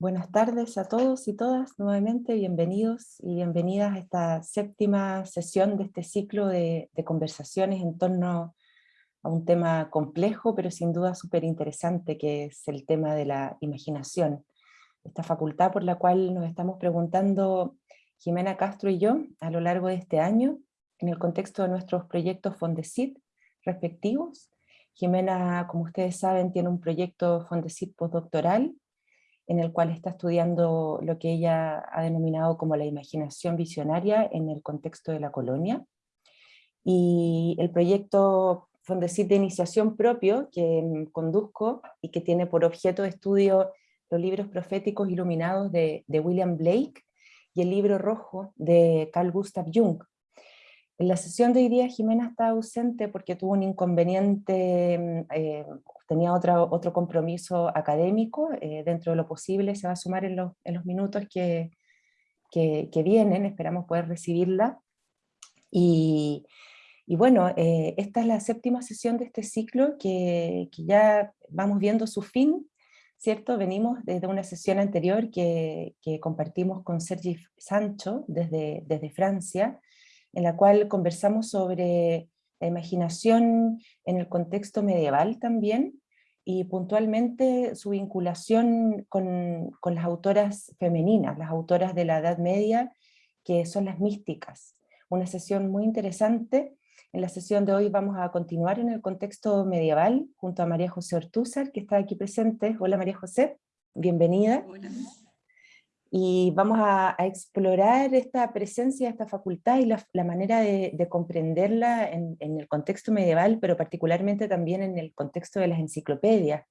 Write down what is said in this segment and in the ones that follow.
Buenas tardes a todos y todas, nuevamente bienvenidos y bienvenidas a esta séptima sesión de este ciclo de, conversaciones en torno a un tema complejo, pero sin duda súper interesante, que es el tema de la imaginación. Esta facultad por la cual nos estamos preguntando Jimena Castro y yo a lo largo de este año, en el contexto de nuestros proyectos Fondesit respectivos. Jimena, como ustedes saben, tiene un proyecto Fondesit postdoctoral en el cual está estudiando lo que ella ha denominado como la imaginación visionaria en el contexto de la colonia. Y el proyecto Fondesit de iniciación propio que conduzco y que tiene por objeto de estudio los libros proféticos iluminados de, de William Blake y el libro rojo de Carl Gustav Jung. En la sesión de hoy día Jimena está ausente porque tuvo un inconveniente eh, tenía otra, otro compromiso académico, eh, dentro de lo posible se va a sumar en los, en los minutos que, que, vienen, esperamos poder recibirla. Y, y bueno, eh, esta es la séptima sesión de este ciclo que, que, ya vamos viendo su fin, ¿cierto? Venimos desde una sesión anterior que, que compartimos con Sergi Sancho desde, desde Francia, en la cual conversamos sobre la imaginación en el contexto medieval también, y puntualmente su vinculación con, las autoras femeninas, las autoras de la Edad Media, que son las místicas. Una sesión muy interesante. En la sesión de hoy vamos a continuar en el contexto medieval, junto a María José Ortúzar, que está aquí presente. Hola María José, bienvenida. Hola y vamos a, explorar esta presencia, esta facultad y la, manera de, comprenderla en, el contexto medieval, pero particularmente también en el contexto de las enciclopedias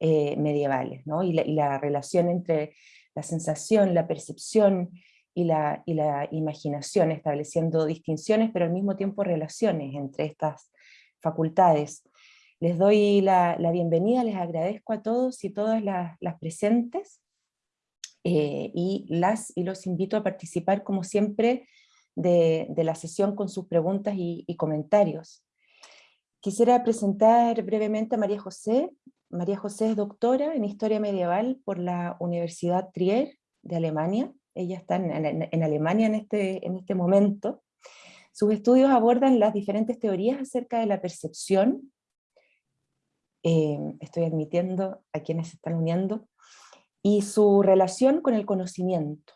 eh, medievales, ¿no? y, la, relación entre la sensación, la percepción y la, imaginación, estableciendo distinciones, pero al mismo tiempo relaciones entre estas facultades. Les doy la, bienvenida, les agradezco a todos y todas las presentes, eh, y las y los invito a participar como siempre de, la sesión con sus preguntas y, comentarios. Quisiera presentar brevemente a María José. María José es doctora en Historia Medieval por la Universidad Trier de Alemania. Ella está en, Alemania en este, en este momento. Sus estudios abordan las diferentes teorías acerca de la percepción. Eh, estoy admitiendo a quienes se están uniendo y su relación con el conocimiento,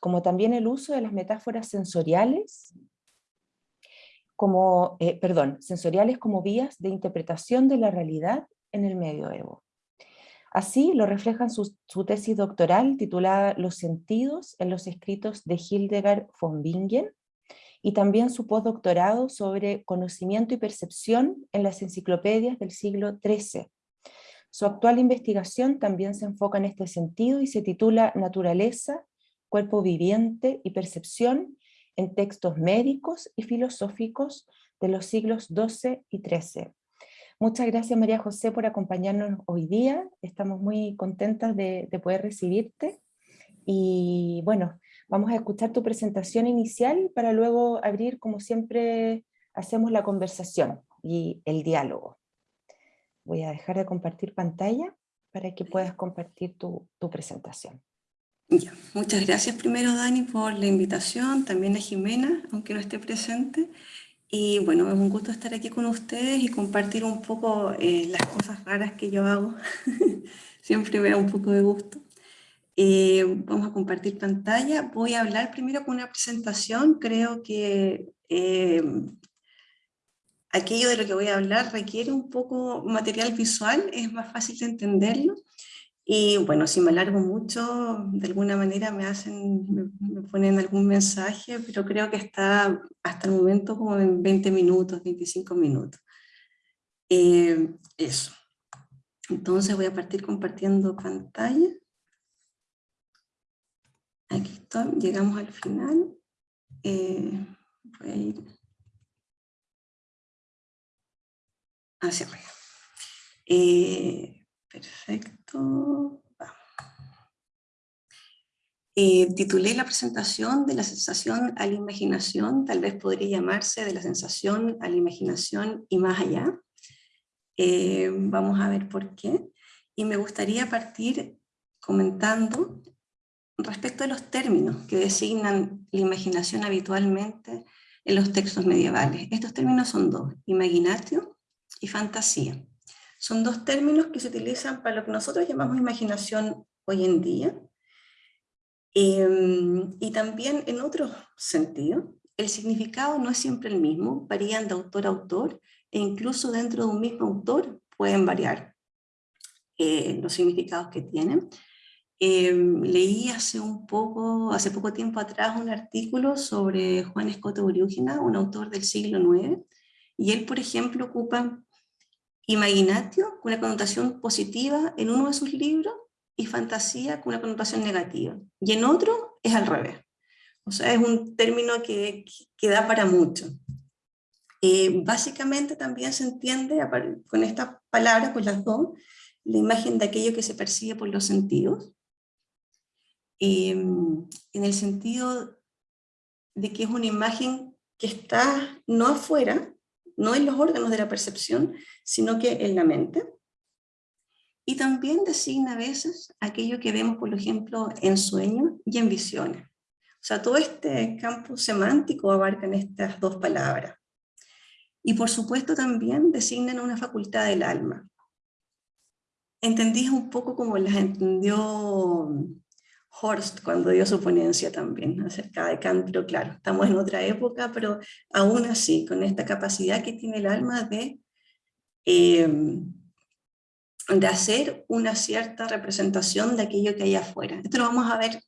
como también el uso de las metáforas sensoriales, como, eh, perdón, sensoriales como vías de interpretación de la realidad en el medioevo. Así lo refleja su, su tesis doctoral titulada Los sentidos en los escritos de Hildegard von Bingen, y también su postdoctorado sobre conocimiento y percepción en las enciclopedias del siglo XIII, su actual investigación también se enfoca en este sentido y se titula Naturaleza, Cuerpo Viviente y Percepción en textos médicos y filosóficos de los siglos XII y XIII. Muchas gracias María José por acompañarnos hoy día, estamos muy contentas de, de poder recibirte y bueno, vamos a escuchar tu presentación inicial para luego abrir como siempre hacemos la conversación y el diálogo. Voy a dejar de compartir pantalla para que puedas compartir tu, presentación. muchas gracias primero Dani por la invitación, también a Jimena, aunque no esté presente. Y bueno, es un gusto estar aquí con ustedes y compartir un poco eh, las cosas raras que yo hago. Siempre me da un poco de gusto. Eh, vamos a compartir pantalla. Voy a hablar primero con una presentación. Creo que eh, aquello de lo que voy a hablar requiere un poco material visual, es más fácil de entenderlo. Y bueno, si me alargo mucho, de alguna manera me hacen, me, ponen algún mensaje, pero creo que está hasta el momento como en 20 minutos, 25 minutos. Eh, eso. Entonces voy a partir compartiendo pantalla. Aquí está, llegamos al final. Eh, voy a ir hacia arriba. Eh, perfecto. Eh, titulé la presentación de la sensación a la imaginación, tal vez podría llamarse de la sensación a la imaginación y más allá. Eh, vamos a ver por qué. Y me gustaría partir comentando respecto a los términos que designan la imaginación habitualmente en los textos medievales. Estos términos son dos, imaginatio y fantasía. Son dos términos que se utilizan para lo que nosotros llamamos imaginación hoy en día, em, y también en otro sentido, el significado no es siempre el mismo, varían de autor a autor, e incluso dentro de un mismo autor pueden variar eh, los significados que tienen. Em, leí hace un poco, hace poco tiempo atrás un artículo sobre Juan Escoto Uriúgina, un autor del siglo IX, y él, por ejemplo, ocupa imaginatio con una connotación positiva en uno de sus libros y fantasía con una connotación negativa, y en otro es al revés. O sea, es un término que, que da para mucho. Eh, básicamente también se entiende con esta palabra, con las dos, la imagen de aquello que se percibe por los sentidos, em, en el sentido de que es una imagen que está no afuera, no en los órganos de la percepción, sino que en la mente. Y también designa a veces aquello que vemos, por ejemplo, en sueños y en visiones. O sea, todo este campo semántico abarca en estas dos palabras. Y por supuesto también designan una facultad del alma. Entendí un poco como las entendió Horst cuando dio su ponencia también acerca de Kant, pero claro, estamos en otra época, pero aún así, con esta capacidad que tiene el alma de, eh, de hacer una cierta representación de aquello que hay afuera. Esto lo vamos a ver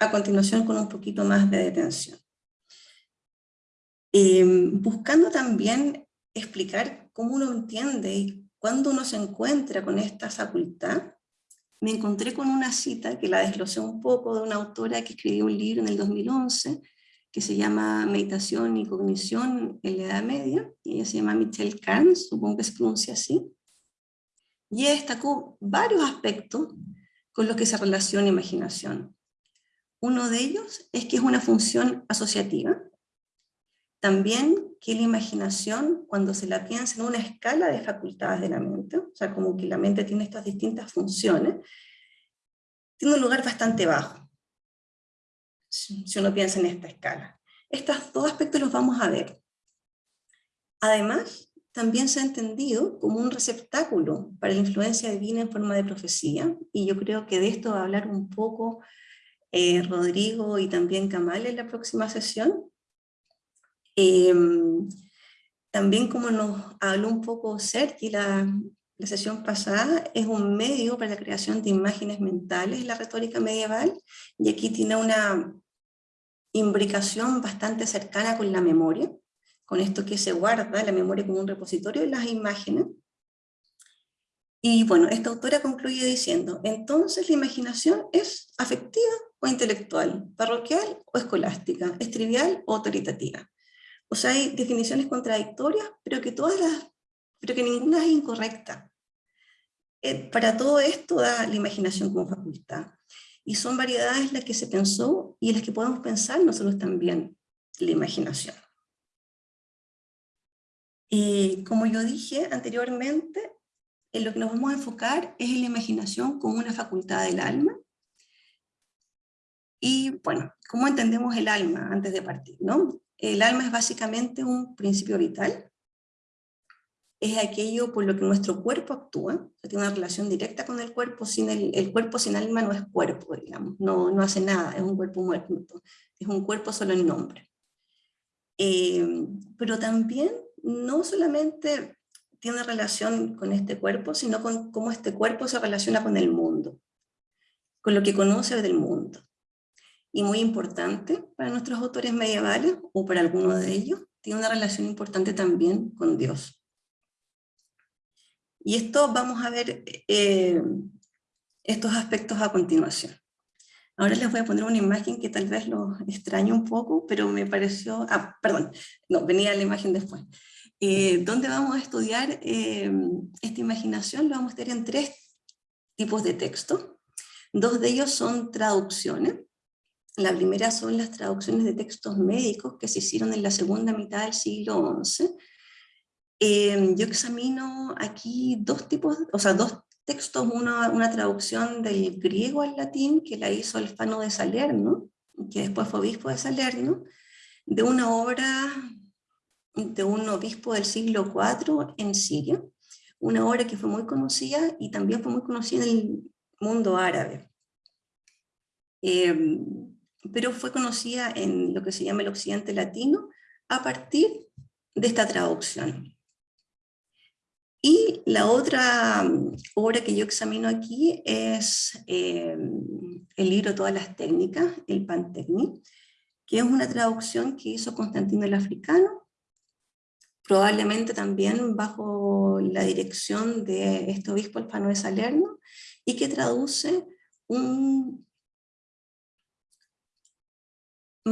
a continuación con un poquito más de detención. Em, buscando también explicar cómo uno entiende y cuándo uno se encuentra con esta facultad, me encontré con una cita que la desglosé un poco de una autora que escribió un libro en el 2011 que se llama Meditación y Cognición en la Edad Media, y ella se llama Michelle Carnes, supongo que se pronuncia así, y destacó varios aspectos con los que se relaciona imaginación. Uno de ellos es que es una función asociativa. También que la imaginación, cuando se la piensa en una escala de facultades de la mente, o sea, como que la mente tiene estas distintas funciones, tiene un lugar bastante bajo, si uno piensa en esta escala. Estos dos aspectos los vamos a ver. Además, también se ha entendido como un receptáculo para la influencia divina en forma de profecía, y yo creo que de esto va a hablar un poco eh, Rodrigo y también Kamal en la próxima sesión. Em, también como nos habló un poco Sergi la, la sesión pasada, es un medio para la creación de imágenes mentales, la retórica medieval, y aquí tiene una imbricación bastante cercana con la memoria, con esto que se guarda la memoria como un repositorio de las imágenes, y bueno, esta autora concluye diciendo, entonces la imaginación es afectiva o intelectual, parroquial o escolástica, es trivial o autoritativa. O sea, hay definiciones contradictorias, pero que, todas las, pero que ninguna es incorrecta. Eh, para todo esto da la imaginación como facultad. Y son variedades las que se pensó y las que podemos pensar nosotros también, la imaginación. Y como yo dije anteriormente, en lo que nos vamos a enfocar es en la imaginación como una facultad del alma. Y bueno, ¿cómo entendemos el alma antes de partir? ¿no? El alma es básicamente un principio vital, es aquello por lo que nuestro cuerpo actúa, tiene una relación directa con el cuerpo, sin el, cuerpo sin alma no es cuerpo, digamos, no, no hace nada, es un cuerpo muerto, es un cuerpo solo en nombre. Eh, pero también no solamente tiene relación con este cuerpo, sino con cómo este cuerpo se relaciona con el mundo, con lo que conoce del mundo. Y muy importante para nuestros autores medievales, o para algunos de ellos, tiene una relación importante también con Dios. Y esto vamos a ver eh, estos aspectos a continuación. Ahora les voy a poner una imagen que tal vez los extrañe un poco, pero me pareció... Ah, perdón, no, venía la imagen después. Eh, ¿Dónde vamos a estudiar eh, esta imaginación? Lo vamos a estudiar en tres tipos de texto. Dos de ellos son traducciones. La primera son las traducciones de textos médicos que se hicieron en la segunda mitad del siglo XI. Eh, yo examino aquí dos tipos, o sea, dos textos una, traducción del griego al latín que la hizo Alfano de Salerno, que después fue obispo de Salerno, de una obra de un obispo del siglo IV en Siria, una obra que fue muy conocida y también fue muy conocida en el mundo árabe. Eh, pero fue conocida en lo que se llama el occidente latino a partir de esta traducción. Y la otra mm, obra que yo examino aquí es eh, el libro Todas las técnicas, el Pantecni, que es una traducción que hizo Constantino el Africano, probablemente también bajo la dirección de este obispo alfano de Salerno, y que traduce un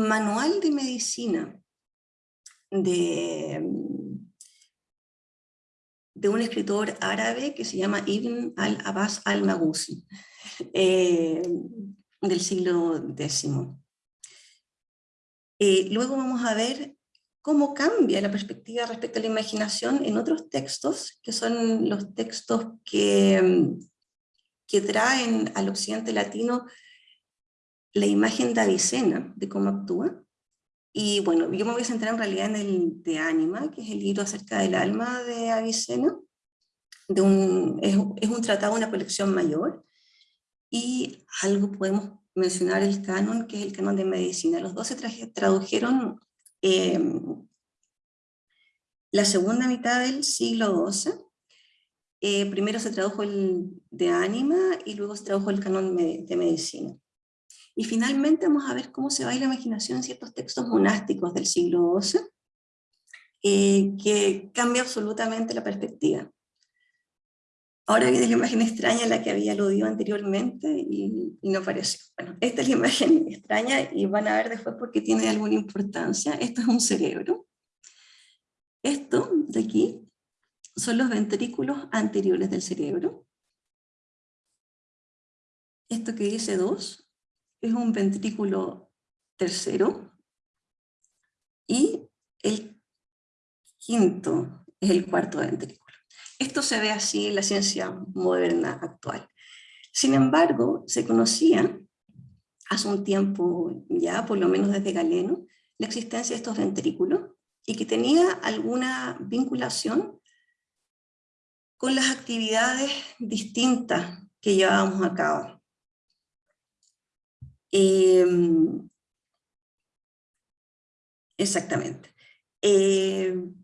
manual de medicina de, de un escritor árabe que se llama Ibn al-Abbas al-Maghusi, eh, del siglo X. Eh, luego vamos a ver cómo cambia la perspectiva respecto a la imaginación en otros textos, que son los textos que, que traen al occidente latino la imagen de Avicena, de cómo actúa. Y bueno, yo me voy a centrar en realidad en el de Anima, que es el libro acerca del alma de Avicena. De un, es, un tratado, una colección mayor. Y algo podemos mencionar el canon, que es el canon de medicina. Los dos se tradujeron em, la segunda mitad del siglo XII. Eh, primero se tradujo el de Anima y luego se tradujo el canon de medicina. Y finalmente vamos a ver cómo se va la imaginación en ciertos textos monásticos del siglo XII, eh, que cambia absolutamente la perspectiva. Ahora viene la imagen extraña a la que había aludido anteriormente y, no apareció. Bueno, esta es la imagen extraña y van a ver después por qué tiene alguna importancia. Esto es un cerebro. Esto de aquí son los ventrículos anteriores del cerebro. Esto que dice 2 es un ventrículo tercero y el quinto es el cuarto ventrículo. Esto se ve así en la ciencia moderna actual. Sin embargo, se conocía hace un tiempo ya, por lo menos desde Galeno, la existencia de estos ventrículos y que tenía alguna vinculación con las actividades distintas que llevábamos a cabo. Em, exactamente. Em,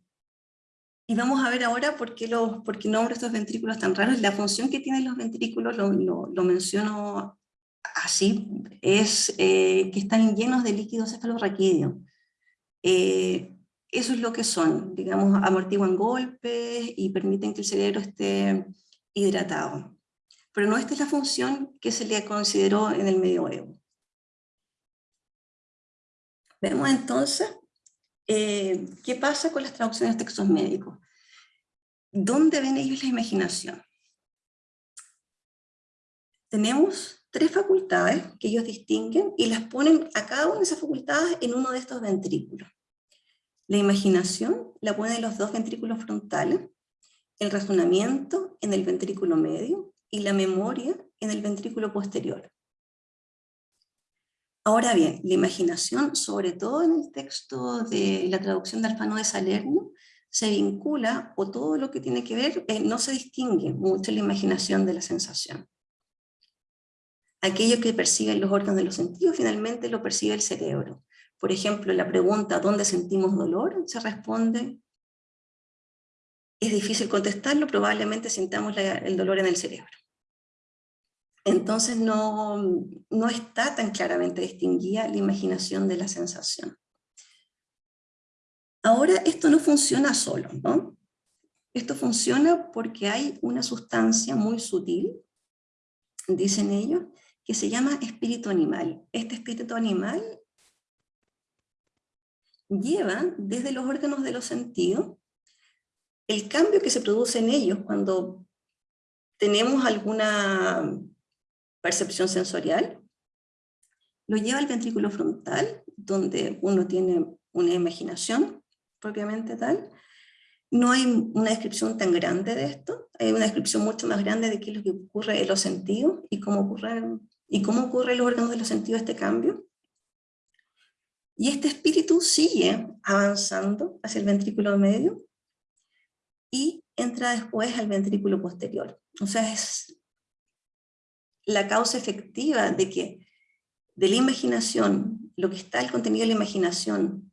y vamos a ver ahora por qué, los, por qué nombro estos ventrículos tan raros. La función que tienen los ventrículos, lo, menciono así, es eh, que están llenos de líquido cefalorraquídeo. Eh, eso es lo que son, digamos, amortiguan golpes y permiten que el cerebro esté hidratado. Pero no esta es la función que se le consideró en el medioevo. Vemos entonces eh, qué pasa con las traducciones de textos médicos. ¿Dónde ven ellos la imaginación? Tenemos tres facultades que ellos distinguen y las ponen a cada una de esas facultades en uno de estos ventrículos. La imaginación la ponen en los dos ventrículos frontales, el razonamiento en el ventrículo medio y la memoria en el ventrículo posterior. Ahora bien, la imaginación, sobre todo en el texto de la traducción de Alfano de Salerno, se vincula, o todo lo que tiene que ver, eh, no se distingue mucho la imaginación de la sensación. Aquello que perciben los órganos de los sentidos, finalmente lo percibe el cerebro. Por ejemplo, la pregunta ¿dónde sentimos dolor? se responde, es difícil contestarlo, probablemente sintamos el dolor en el cerebro. Entonces no, no está tan claramente distinguida la imaginación de la sensación. Ahora, esto no funciona solo, ¿no? Esto funciona porque hay una sustancia muy sutil, dicen ellos, que se llama espíritu animal. Este espíritu animal lleva desde los órganos de los sentidos el cambio que se produce en ellos cuando tenemos alguna percepción sensorial, lo lleva al ventrículo frontal, donde uno tiene una imaginación propiamente tal, no hay una descripción tan grande de esto, hay una descripción mucho más grande de qué es lo que ocurre en los sentidos y cómo ocurre, y cómo ocurre en los órganos de los sentidos este cambio. Y este espíritu sigue avanzando hacia el ventrículo medio y entra después al ventrículo posterior. O la causa efectiva de que de la imaginación, lo que está el contenido de la imaginación,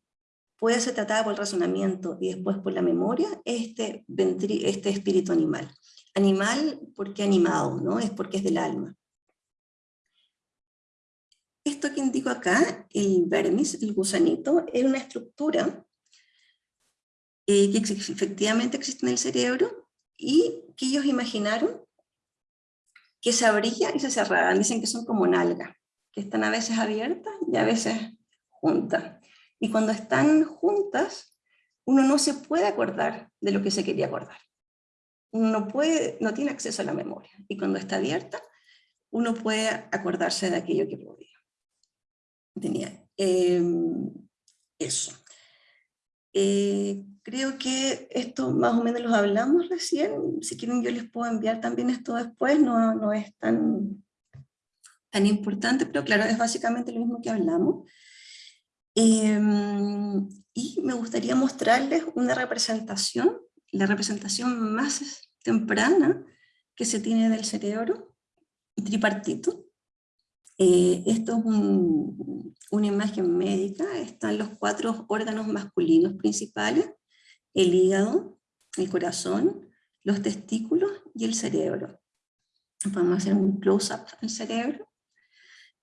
puede ser tratada por el razonamiento y después por la memoria, este, este espíritu animal. Animal porque animado, ¿no? Es porque es del alma. Esto que indico acá, el vermis, el gusanito, es una estructura eh, que efectivamente existe en el cerebro y que ellos imaginaron que se abría y se cerraban. Dicen que son como nalgas, que están a veces abiertas y a veces juntas. Y cuando están juntas, uno no se puede acordar de lo que se quería acordar. Uno no, puede, no tiene acceso a la memoria. Y cuando está abierta, uno puede acordarse de aquello que podía tenía. Em, eso. Eh, creo que esto más o menos los hablamos recién, si quieren yo les puedo enviar también esto después, no, no es tan, tan importante, pero claro, es básicamente lo mismo que hablamos. Em, y me gustaría mostrarles una representación, la representación más temprana que se tiene del cerebro, tripartito, eh, esto es una imagen médica, están los cuatro órganos masculinos principales, el hígado, el corazón, los testículos y el cerebro. Vamos a hacer un close-up del cerebro.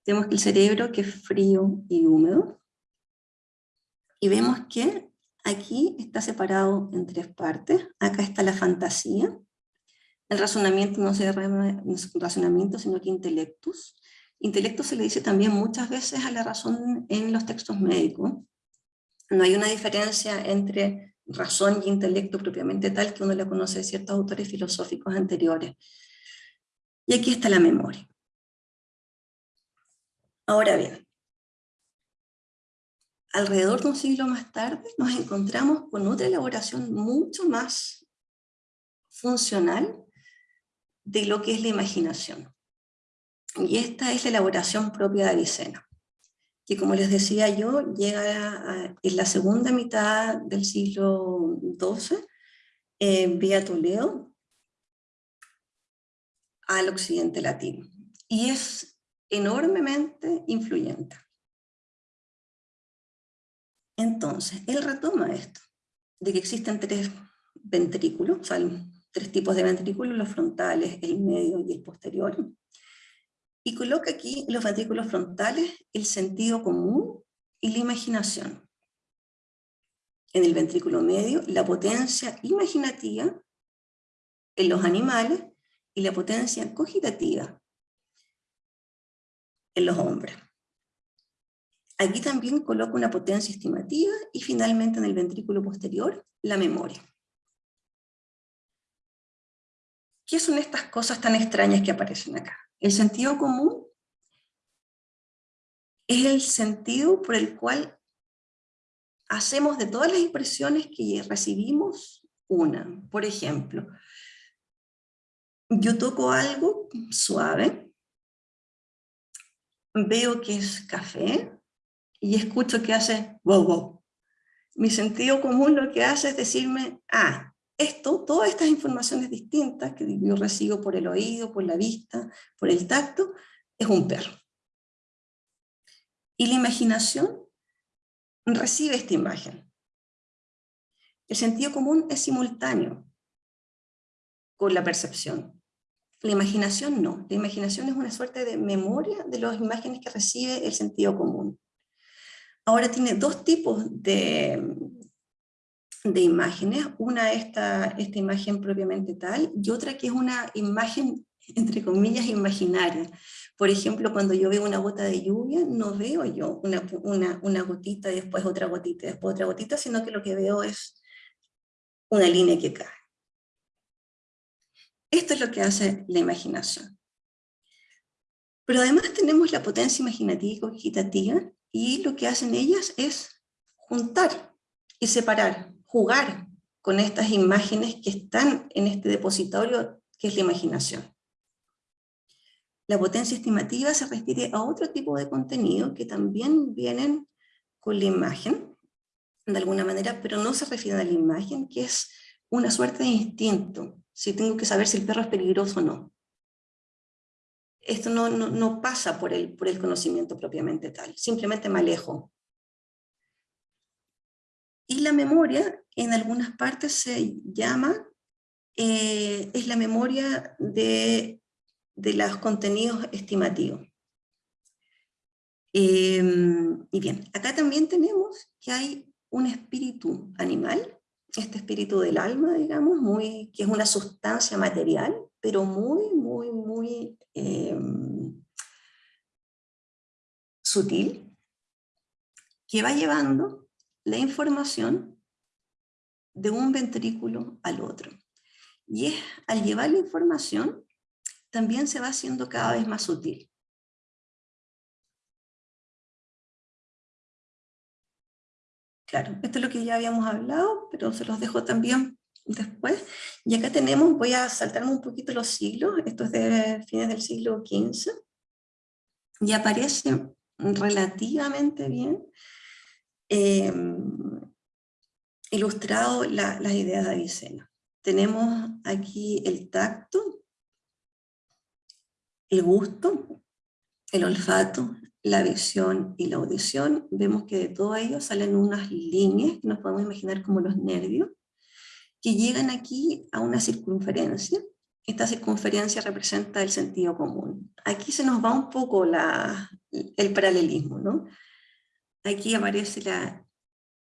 Tenemos el cerebro que es frío y húmedo. Y vemos que aquí está separado en tres partes. Acá está la fantasía. El razonamiento no se razonamiento, sino que intelectus. Intelecto se le dice también muchas veces a la razón en los textos médicos. No hay una diferencia entre razón y intelecto propiamente tal que uno la conoce de ciertos autores filosóficos anteriores. Y aquí está la memoria. Ahora bien, alrededor de un siglo más tarde nos encontramos con otra elaboración mucho más funcional de lo que es la imaginación. Y esta es la elaboración propia de Avicena, que como les decía yo, llega en la segunda mitad del siglo XII, eh, vía Toledo, al occidente latino. Y es enormemente influyente. Entonces, él retoma esto, de que existen tres ventrículos, o sea, tres tipos de ventrículos, los frontales, el medio y el posterior, y coloca aquí los ventrículos frontales el sentido común y la imaginación. En el ventrículo medio, la potencia imaginativa en los animales y la potencia cogitativa en los hombres. Aquí también coloca una potencia estimativa y finalmente en el ventrículo posterior, la memoria. ¿Qué son estas cosas tan extrañas que aparecen acá? El sentido común es el sentido por el cual hacemos de todas las impresiones que recibimos una. Por ejemplo, yo toco algo suave, veo que es café y escucho que hace wow wow. Mi sentido común lo que hace es decirme, ah, esto, todas estas informaciones distintas que yo recibo por el oído, por la vista, por el tacto, es un perro. Y la imaginación recibe esta imagen. El sentido común es simultáneo con la percepción. La imaginación no. La imaginación es una suerte de memoria de las imágenes que recibe el sentido común. Ahora tiene dos tipos de, de imágenes, una esta, esta imagen propiamente tal, y otra que es una imagen, entre comillas, imaginaria. Por ejemplo, cuando yo veo una gota de lluvia, no veo yo una, una, una gotita, después otra gotita, después otra gotita, sino que lo que veo es una línea que cae. Esto es lo que hace la imaginación. Pero además tenemos la potencia imaginativa y cogitativa, y lo que hacen ellas es juntar y separar jugar con estas imágenes que están en este depositorio que es la imaginación. La potencia estimativa se refiere a otro tipo de contenido que también vienen con la imagen, de alguna manera, pero no se refieren a la imagen, que es una suerte de instinto, si tengo que saber si el perro es peligroso o no. Esto no, pasa por el conocimiento propiamente tal, simplemente me alejo. Y la memoria, en algunas partes se llama, eh, es la memoria de, de los contenidos estimativos. Em, y bien, acá también tenemos que hay un espíritu animal, este espíritu del alma, digamos, muy, que es una sustancia material, pero muy, muy, muy em, sutil, que va llevando la información de un ventrículo al otro. Y es, al llevar la información, también se va haciendo cada vez más sutil. Claro, esto es lo que ya habíamos hablado, pero se los dejo también después. Y acá tenemos, voy a saltarme un poquito los siglos, esto es de fines del siglo XV, y aparece relativamente bien eh, ilustrado las ideas de Avicena. Tenemos aquí el tacto, el gusto, el olfato, la visión y la audición, vemos que de todo ello salen unas líneas que nos podemos imaginar como los nervios, que llegan aquí a una circunferencia. Esta circunferencia representa el sentido común. Aquí se nos va un poco el paralelismo, ¿no? Aquí aparece la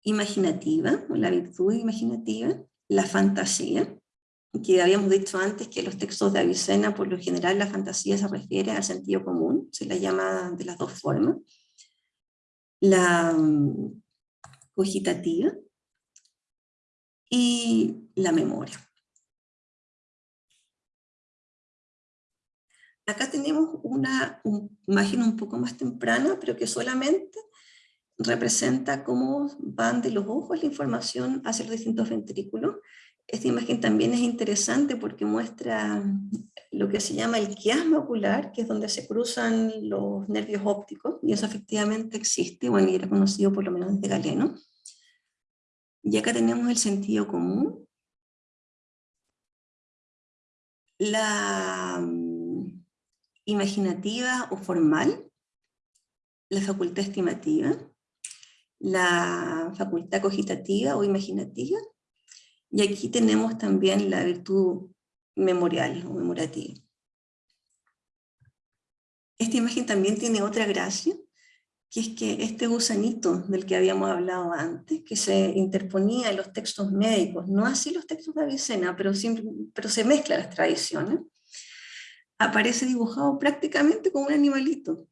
imaginativa, la virtud imaginativa, la fantasía, que habíamos dicho antes que los textos de Avicena, por lo general la fantasía se refiere al sentido común, se la llama de las dos formas. La mm, cogitativa y la memoria. Acá tenemos una imagen un poco más temprana, pero que solamente representa cómo van de los ojos la información hacia los distintos ventrículos esta imagen también es interesante porque muestra lo que se llama el quiasma ocular, que es donde se cruzan los nervios ópticos, y eso efectivamente existe, bueno, y era conocido por lo menos desde Galeno. Y acá tenemos el sentido común. La mm, imaginativa o formal, la facultad estimativa, la facultad cogitativa o imaginativa, y aquí tenemos también la virtud memorial o memorativa. Esta imagen también tiene otra gracia, que es que este gusanito del que habíamos hablado antes, que se interponía en los textos médicos, no así los textos de Avicena, pero, pero se mezclan las tradiciones, aparece dibujado prácticamente como un animalito,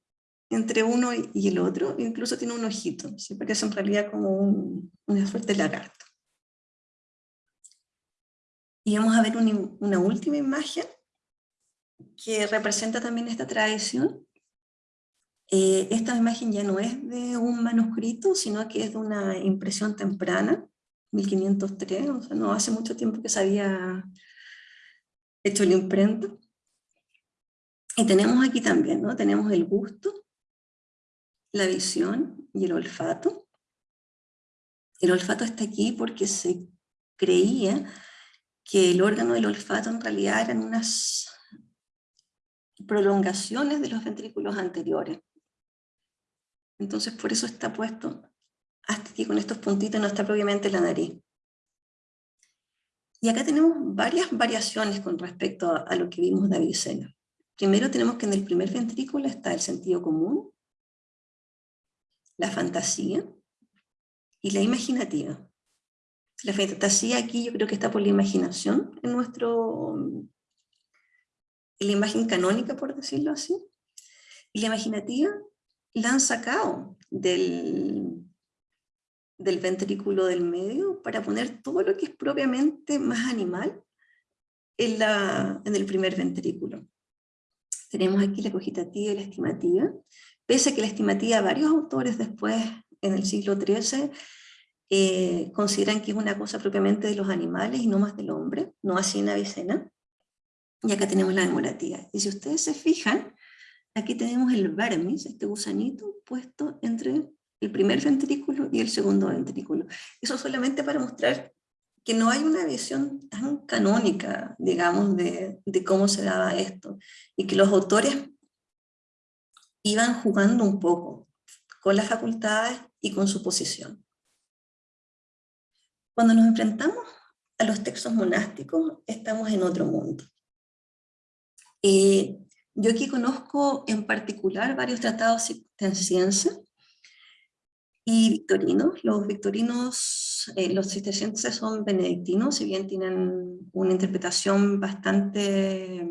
entre uno y el otro, incluso tiene un ojito, se parece en realidad como un, una suerte lagarto. Y vamos a ver una, última imagen que representa también esta tradición. Eh, esta imagen ya no es de un manuscrito, sino que es de una impresión temprana, 1503, o sea, no hace mucho tiempo que se había hecho la imprenta. Y tenemos aquí también, ¿no? Tenemos el gusto, la visión y el olfato. El olfato está aquí porque se creía que el órgano del olfato en realidad eran unas prolongaciones de los ventrículos anteriores. Entonces por eso está puesto hasta aquí con estos puntitos, no está propiamente la nariz. Y acá tenemos varias variaciones con respecto a, lo que vimos de Avicena. Primero tenemos que en el primer ventrículo está el sentido común, la fantasía y la imaginativa. La fantasía aquí yo creo que está por la imaginación, en nuestro, en la imagen canónica, por decirlo así. Y la imaginativa la han sacado del, del ventrículo del medio para poner todo lo que es propiamente más animal en, la, en el primer ventrículo. Tenemos aquí la cogitativa y la estimativa, pese a que la estimativa varios autores después, en el siglo XIII, eh, consideran que es una cosa propiamente de los animales y no más del hombre, no así en Avicena. Y acá tenemos la demorativa. Y si ustedes se fijan, aquí tenemos el vermis, este gusanito, puesto entre el primer ventrículo y el segundo ventrículo. Eso solamente para mostrar que no hay una visión tan canónica, digamos, de, de cómo se daba esto, y que los autores iban jugando un poco con las facultades y con su posición. Cuando nos enfrentamos a los textos monásticos, estamos en otro mundo. Eh, yo aquí conozco en particular varios tratados cistercienses y victorinos. Los victorinos, eh, los cistercienses son benedictinos, si bien tienen una interpretación bastante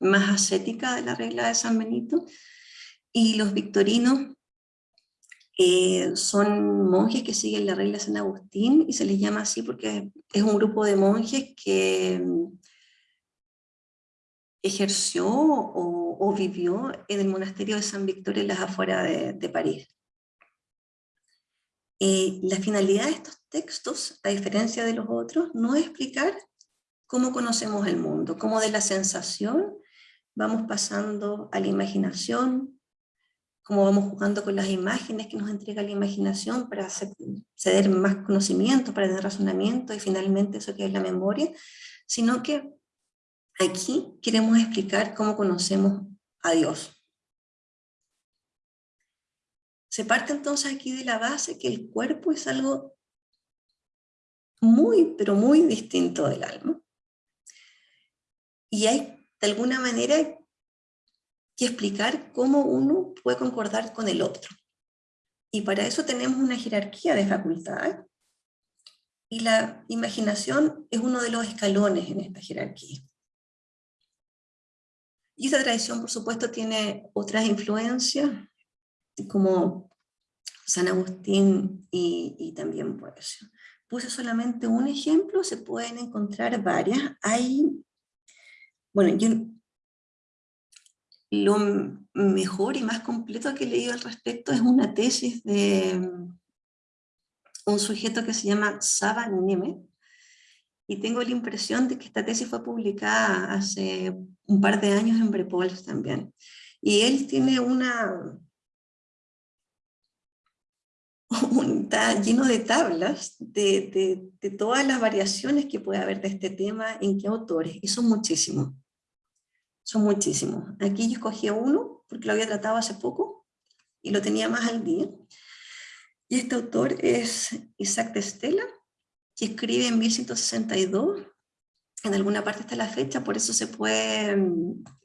más ascética de la regla de San Benito, y los victorinos eh, son monjes que siguen la regla de San Agustín, y se les llama así porque es un grupo de monjes que ejerció o, vivió en el monasterio de San Victorio en las afueras de, París. Eh, la finalidad de estos textos, a diferencia de los otros, no es explicar cómo conocemos el mundo, cómo de la sensación vamos pasando a la imaginación, cómo vamos jugando con las imágenes que nos entrega la imaginación para ceder más conocimiento, para tener razonamiento y finalmente eso que es la memoria, sino que Aquí queremos explicar cómo conocemos a Dios. Se parte entonces aquí de la base que el cuerpo es algo muy, pero muy distinto del alma. Y hay de alguna manera que explicar cómo uno puede concordar con el otro. Y para eso tenemos una jerarquía de facultades, y la imaginación es uno de los escalones en esta jerarquía. Y esa tradición, por supuesto, tiene otras influencias, como San Agustín y, también Poesio. Puse solamente un ejemplo, se pueden encontrar varias. Hay, bueno, yo lo mejor y más completo que he leído al respecto es una tesis de un sujeto que se llama Saba Neme, y tengo la impresión de que esta tesis fue publicada hace un par de años en Brepols también. Y él tiene una... está lleno de tablas de, de, de, todas las variaciones que puede haber de este tema, en qué autores, y son muchísimos. Son muchísimos. Aquí yo escogí uno, porque lo había tratado hace poco, y lo tenía más al día. Y este autor es Isaac de Stella, que escribe en 1162, en alguna parte está la fecha, por eso se puede,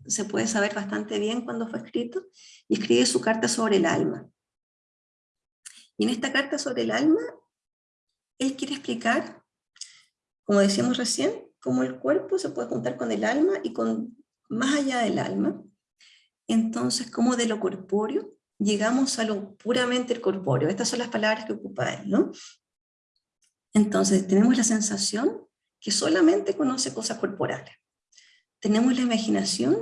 se puede saber bastante bien cuándo fue escrito, y escribe su carta sobre el alma. Y en esta carta sobre el alma, él quiere explicar, como decíamos recién, cómo el cuerpo se puede juntar con el alma y con más allá del alma. Entonces, cómo de lo corpóreo llegamos a lo puramente corpóreo. Estas son las palabras que ocupa él, ¿no? Entonces tenemos la sensación que solamente conoce cosas corporales. Tenemos la imaginación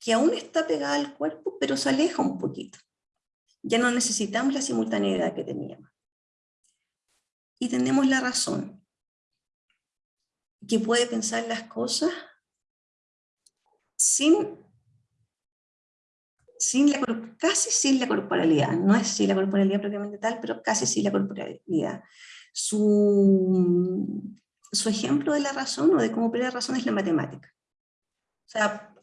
que aún está pegada al cuerpo, pero se aleja un poquito. Ya no necesitamos la simultaneidad que teníamos. Y tenemos la razón, que puede pensar las cosas sin, sin la, casi sin la corporalidad. No es sin la corporalidad propiamente tal, pero casi sin la corporalidad su, su ejemplo de la razón o de cómo opera la razón es la matemática. O sea,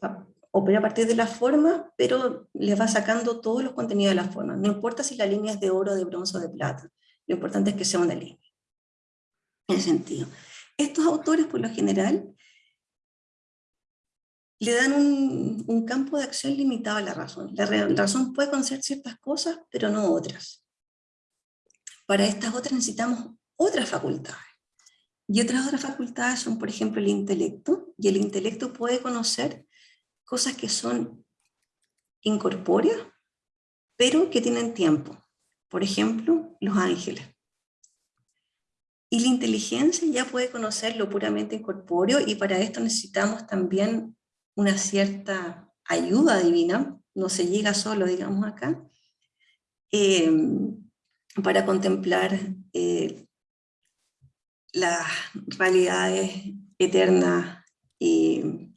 opera a partir de la forma, pero le va sacando todos los contenidos de la forma. No importa si la línea es de oro, de bronce o de plata. Lo importante es que sea una línea. En ese sentido. Estos autores, por lo general, le dan un, campo de acción limitado a la razón. La razón puede conocer ciertas cosas, pero no otras. Para estas otras necesitamos otras facultades. Y otras otras facultades son, por ejemplo, el intelecto, y el intelecto puede conocer cosas que son incorpóreas, pero que tienen tiempo. Por ejemplo, los ángeles. Y la inteligencia ya puede conocer lo puramente incorpóreo, y para esto necesitamos también una cierta ayuda divina, no se llega solo, digamos acá, eh, para contemplar eh, las realidades eternas y,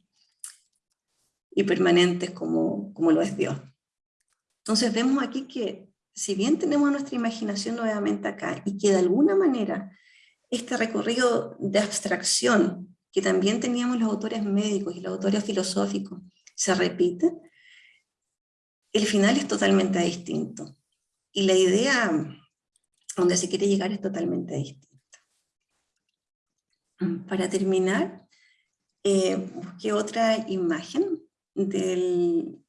y permanentes como, como lo es Dios. Entonces vemos aquí que si bien tenemos nuestra imaginación nuevamente acá y que de alguna manera este recorrido de abstracción que también teníamos los autores médicos y los autores filosóficos se repite, el final es totalmente distinto. Y la idea donde se quiere llegar es totalmente distinta. Para terminar, eh, busqué otra imagen del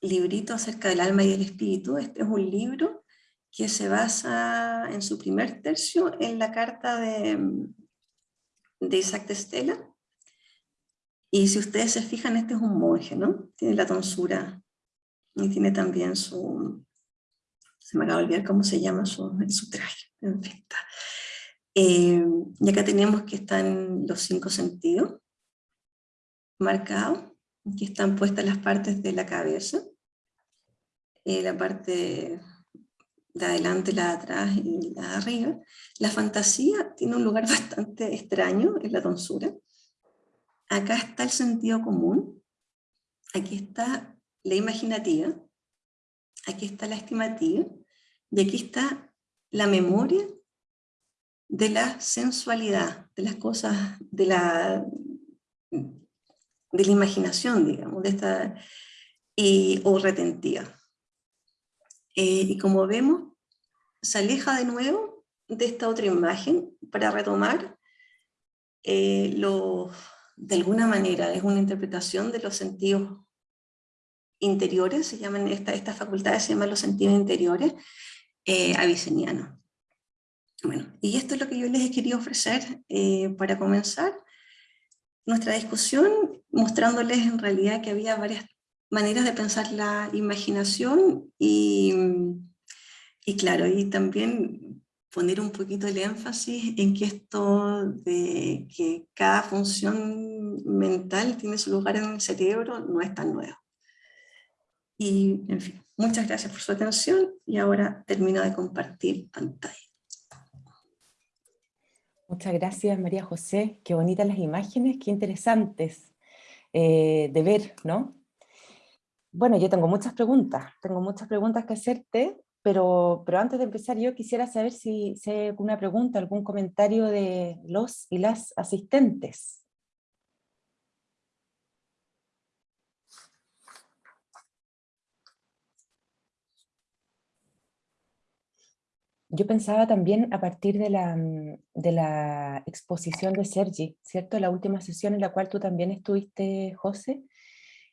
librito acerca del alma y el espíritu. Este es un libro que se basa en su primer tercio en la carta de, de Isaac de Estela. Y si ustedes se fijan, este es un monje, ¿no? Tiene la tonsura y tiene también su... Se me acaba de olvidar cómo se llama su, su traje. Eh, y acá tenemos que están los cinco sentidos marcados, aquí están puestas las partes de la cabeza, eh, la parte de adelante, la de atrás y la de arriba. La fantasía tiene un lugar bastante extraño en la tonsura. Acá está el sentido común, aquí está la imaginativa, aquí está la estimativa, y aquí está la memoria de la sensualidad, de las cosas, de la, de la imaginación, digamos, de esta, y, o retentiva. Eh, y como vemos, se aleja de nuevo de esta otra imagen para retomar eh, de alguna manera, es una interpretación de los sentidos interiores, se llaman, esta, estas facultades se llaman los sentidos interiores eh, avicenianos. Bueno, y esto es lo que yo les he querido ofrecer eh, para comenzar nuestra discusión, mostrándoles en realidad que había varias maneras de pensar la imaginación y, y claro, y también poner un poquito el énfasis en que esto de que cada función mental tiene su lugar en el cerebro no es tan nuevo. Y, en fin, muchas gracias por su atención y ahora termino de compartir pantalla. Muchas gracias María José, qué bonitas las imágenes, qué interesantes eh, de ver, ¿no? Bueno, yo tengo muchas preguntas, tengo muchas preguntas que hacerte, pero, pero antes de empezar yo quisiera saber si, hay alguna pregunta, algún comentario de los y las asistentes. Yo pensaba también a partir de la, mm, de la exposición de Sergi, ¿cierto? La última sesión en la cual tú también estuviste, José,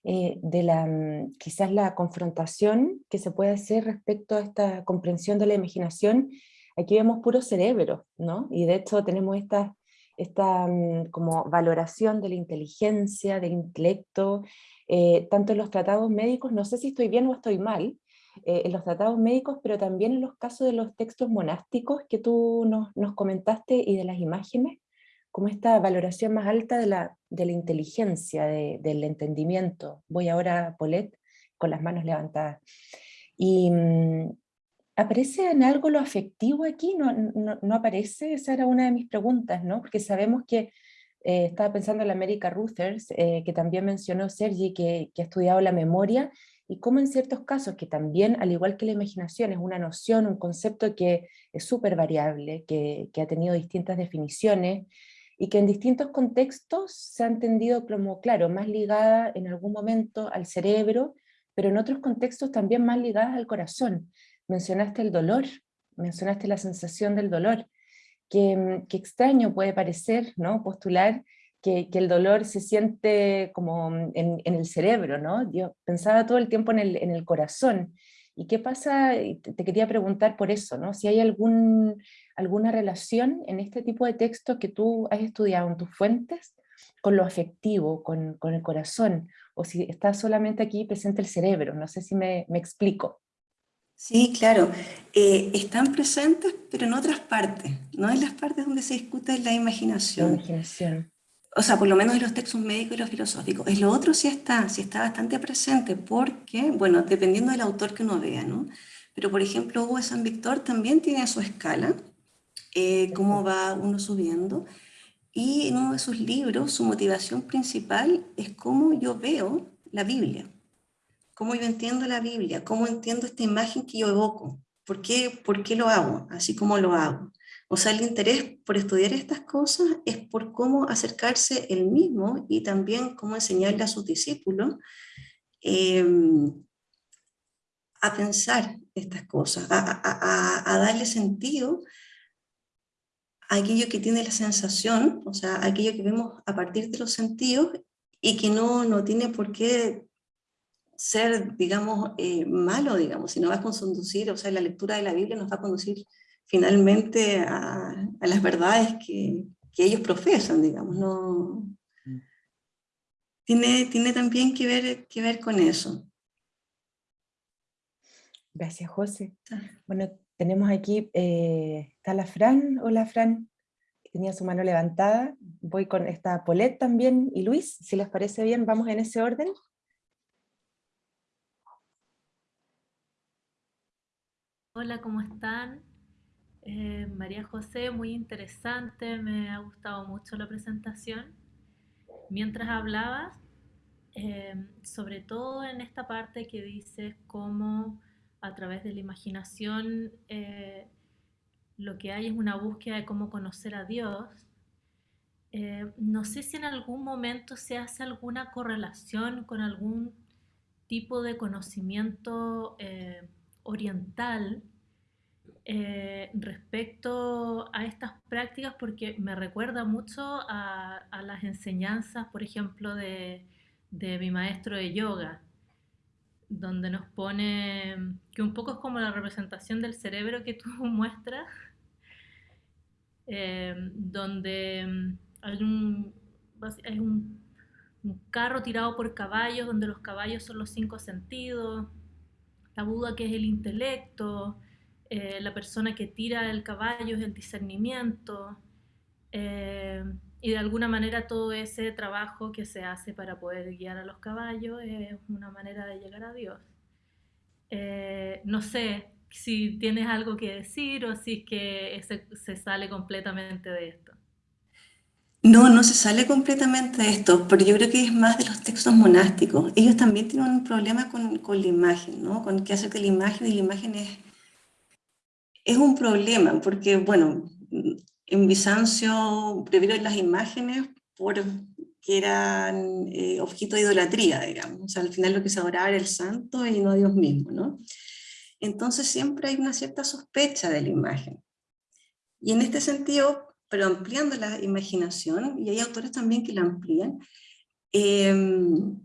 eh, de la, mm, quizás la confrontación que se puede hacer respecto a esta comprensión de la imaginación. Aquí vemos puro cerebro, ¿no? Y de hecho tenemos esta, esta mm, como valoración de la inteligencia, del intelecto, eh, tanto en los tratados médicos, no sé si estoy bien o estoy mal, eh, en los tratados médicos, pero también en los casos de los textos monásticos que tú nos, nos comentaste y de las imágenes, como esta valoración más alta de la, de la inteligencia, del entendimiento. Voy ahora a Paulette con las manos levantadas. Y mm, ¿aparece en algo lo afectivo aquí? ¿No, no, aparece? Esa era una de mis preguntas, ¿no? Porque sabemos que, eh, estaba pensando en la América Ruthers, eh, que también mencionó Sergi, que, que ha estudiado la memoria, y cómo en ciertos casos, que también, al igual que la imaginación, es una noción, un concepto que es súper variable, que, ha tenido distintas definiciones, y que en distintos contextos se ha entendido como, claro, más ligada en algún momento al cerebro, pero en otros contextos también más ligada al corazón. Mencionaste el dolor, mencionaste la sensación del dolor, que, que extraño puede parecer, ¿no? Postular que, el dolor se siente como en, el cerebro, ¿no? Yo pensaba todo el tiempo en el, en el corazón. ¿Y qué pasa? Te quería preguntar por eso, ¿no? Si hay algún, alguna relación en este tipo de textos que tú has estudiado en tus fuentes con lo afectivo, con, con el corazón, o si está solamente aquí presente el cerebro, no sé si me, me explico. Sí, claro, eh, están presentes, pero en otras partes, no en las partes donde se discute la imaginación. La imaginación o sea, por lo menos en los textos médicos y los filosóficos. En lo otro sí está, sí está bastante presente, porque, bueno, dependiendo del autor que uno vea, ¿no? Pero, por ejemplo, Hugo de San Víctor también tiene su escala, eh, cómo va uno subiendo. Y en uno de sus libros, su motivación principal es cómo yo veo la Biblia, cómo yo entiendo la Biblia, cómo entiendo esta imagen que yo evoco, por qué, por qué lo hago, así como lo hago. O sea, el interés por estudiar estas cosas es por cómo acercarse él mismo y también cómo enseñarle a sus discípulos em, a pensar estas cosas, a, darle sentido a aquello que tiene la sensación, o sea, aquello que vemos a partir de los sentidos y que no, no tiene por qué ser, digamos, eh, malo, digamos, sino va a conducir, o sea, la lectura de la Biblia nos va a conducir finalmente a, las verdades que, ellos profesan, digamos, no... Mm. Tiene, tiene también que ver, que ver con eso. Gracias, José. Bueno, tenemos aquí, eh, está la Fran. Hola, Fran. Tenía su mano levantada. Voy con esta Polet también. Y Luis, si les parece bien, vamos en ese orden. Hola, ¿cómo están? Eh, María José, muy interesante, me ha gustado mucho la presentación. Mientras hablabas, eh, sobre todo en esta parte que dices cómo a través de la imaginación eh, lo que hay es una búsqueda de cómo conocer a Dios. no sé si en algún momento se hace alguna correlación con algún tipo de conocimiento oriental eh, respecto a estas prácticas porque me recuerda mucho a, las enseñanzas, por ejemplo, de, mi maestro de yoga, donde nos pone que un poco es como la representación del cerebro que tú muestras, eh, donde hay un, hay un carro tirado por caballos, donde los caballos son los cinco sentidos, la Buda que es el intelecto, eh, la persona que tira el caballo es el discernimiento, eh, y de alguna manera todo ese trabajo que se hace para poder guiar a los caballos es una manera de llegar a Dios. Eh, no sé si tienes algo que decir o si es que se, sale completamente de esto. No, no se sale completamente de esto, pero yo creo que es más de los textos monásticos. Ellos también tienen un problema con, con la imagen, ¿no? Con qué hacer que la imagen, y la imagen es, es un problema, porque, bueno, en Bizancio previeron las imágenes porque eran eh, objeto de idolatría, digamos. Al final lo que se adoraba era el santo y no a Dios mismo, ¿no? Entonces siempre hay una cierta sospecha de la imagen. Y en este sentido, pero ampliando la imaginación, y hay autores también que la amplían, em,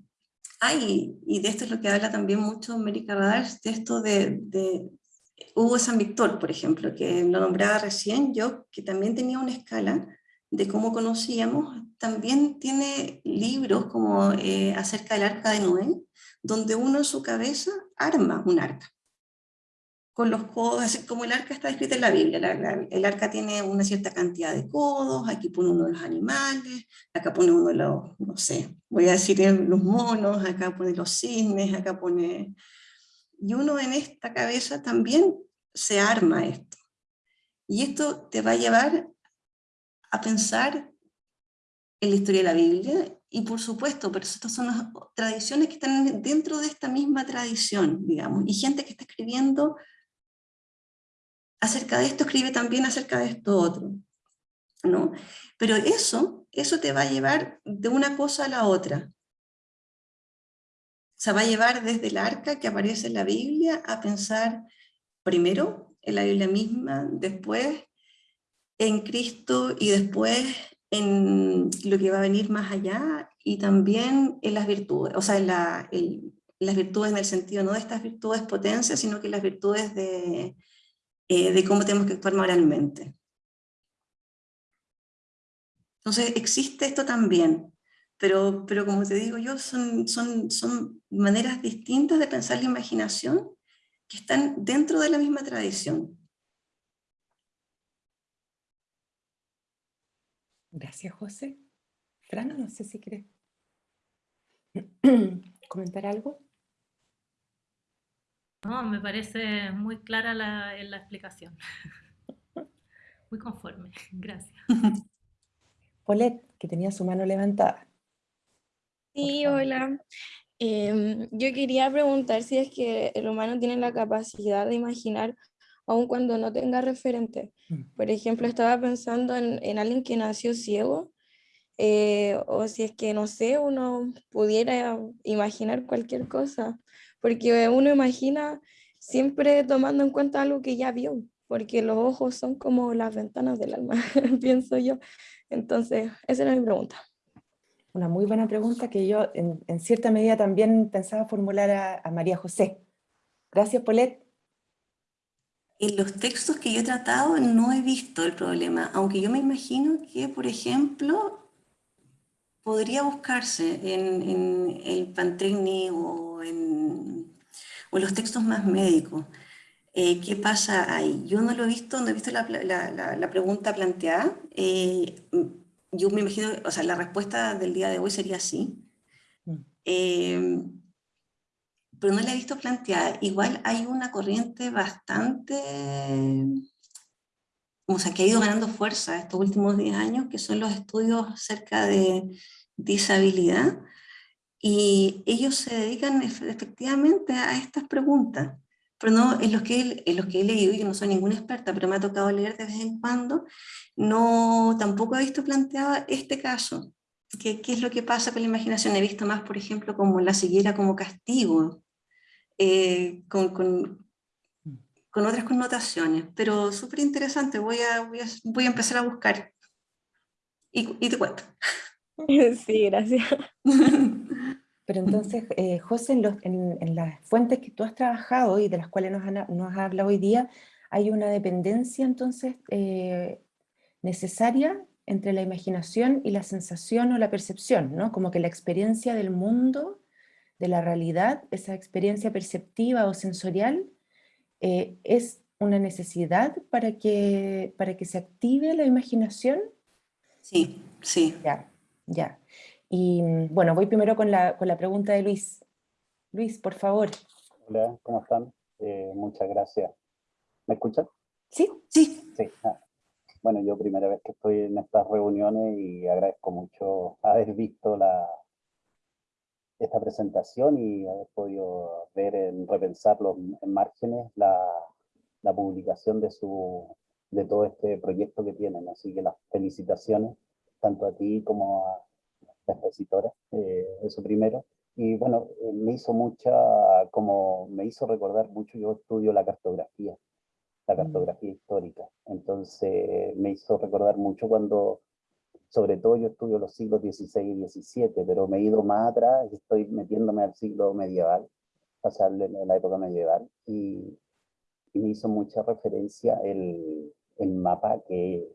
hay, y de esto es lo que habla también mucho América Radars, de esto de Hugo San Víctor, por ejemplo, que lo nombraba recién yo, que también tenía una escala de cómo conocíamos, también tiene libros como eh, acerca del arca de Noé, donde uno en su cabeza arma un arca. Con los codos, así como el arca está escrita en la Biblia, el arca tiene una cierta cantidad de codos, aquí pone uno de los animales, acá pone uno de los, no sé, voy a decir los monos, acá pone los cisnes, acá pone... Y uno en esta cabeza también se arma esto. Y esto te va a llevar a pensar en la historia de la Biblia, y por supuesto, pero estas son las tradiciones que están dentro de esta misma tradición, digamos, y gente que está escribiendo acerca de esto escribe también acerca de esto otro. ¿no? Pero eso, eso te va a llevar de una cosa a la otra. O sea, va a llevar desde el arca que aparece en la Biblia a pensar primero en la Biblia misma, después en Cristo y después en lo que va a venir más allá y también en las virtudes, o sea, en, las virtudes en el sentido no de estas virtudes potencias, sino que las virtudes de, eh, de cómo tenemos que actuar moralmente. Entonces existe esto también, pero, pero como te digo yo, son, son, son maneras distintas de pensar la imaginación que están dentro de la misma tradición. Gracias, José. Fran, no sé si quieres comentar algo. No, me parece muy clara la, la explicación. Muy conforme, gracias. Paulette, que tenía su mano levantada. Sí, hola. Em, yo quería preguntar si es que el humano tiene la capacidad de imaginar aun cuando no tenga referente. Mm. Por ejemplo, estaba pensando en, en alguien que nació ciego, eh, o si es que, no sé, uno pudiera imaginar cualquier cosa, porque uno imagina siempre tomando en cuenta algo que ya vio, porque los ojos son como las ventanas del alma, pienso yo. Entonces, esa era mi pregunta. Una muy buena pregunta que yo en, cierta medida también pensaba formular a, María José. Gracias, Paulette. En los textos que yo he tratado no he visto el problema, aunque yo me imagino que, por ejemplo, podría buscarse en, el Pantecni o en, o los textos más médicos. Eh, ¿Qué pasa ahí? Yo no lo he visto, no he visto la, la, pregunta planteada. Eh, yo me imagino, o sea, la respuesta del día de hoy sería sí. Eh, pero no la he visto planteada. Igual hay una corriente bastante, o sea, que ha ido ganando fuerza estos últimos 10 años, que son los estudios acerca de disabilidad, y ellos se dedican efectivamente a estas preguntas. Pero no, en los, que, en los que he leído, yo no soy ninguna experta, pero me ha tocado leer de vez en cuando, no, tampoco he visto planteado este caso. ¿Qué, ¿Qué, es lo que pasa con la imaginación? He visto más, por ejemplo, como la siguiera como castigo, eh, con, con, con, otras connotaciones, pero súper interesante, voy a, voy, a, voy a empezar a buscar y, y te cuento. Sí, gracias. Pero entonces, eh, José, en, las fuentes que tú has trabajado y de las cuales nos, nos has hablado hoy día, hay una dependencia entonces eh, necesaria entre la imaginación y la sensación o la percepción, ¿no? Como que la experiencia del mundo, de la realidad, esa experiencia perceptiva o sensorial, eh, es una necesidad para que, para que se active la imaginación. Sí, sí. Ya, ya. Y mm, bueno, voy primero con la, con la pregunta de Luis. Luis, por favor. Hola, ¿cómo están? Eh, muchas gracias. ¿Me escuchan? Sí. Sí. sí. Ah. Bueno, yo primera vez que estoy en estas reuniones y agradezco mucho haber visto la, esta presentación y haber podido ver, en, repensar los en márgenes la, la publicación de, su, de todo este proyecto que tienen. Así que las felicitaciones tanto a ti como a la expositora, eh, eso primero. Y bueno, eh, me hizo mucha, como me hizo recordar mucho, yo estudio la cartografía, la mm. cartografía histórica. Entonces me hizo recordar mucho cuando, sobre todo yo estudio los siglos XVI y XVII, pero me he ido más atrás, estoy metiéndome al siglo medieval, pasarle en la época medieval, y, y me hizo mucha referencia el, el mapa que,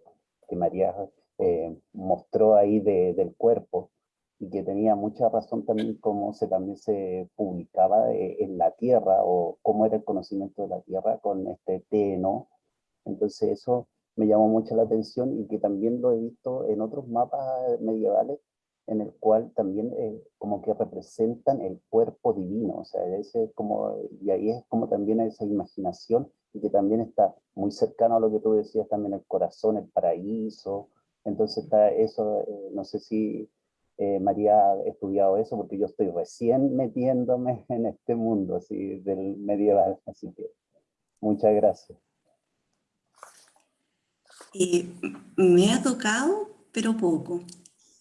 que María eh, mostró ahí de, del cuerpo y que tenía mucha razón también cómo se, también se publicaba eh, en la tierra o cómo era el conocimiento de la tierra con este T, ¿no? Entonces eso me llamó mucho la atención y que también lo he visto en otros mapas medievales en el cual también eh, como que representan el cuerpo divino, o sea, ese como, y ahí es como también esa imaginación y que también está muy cercano a lo que tú decías también el corazón, el paraíso, entonces está eso, eh, no sé si eh, María ha estudiado eso, porque yo estoy recién metiéndome en este mundo así, del medieval, así que muchas gracias. Me ha tocado, pero poco.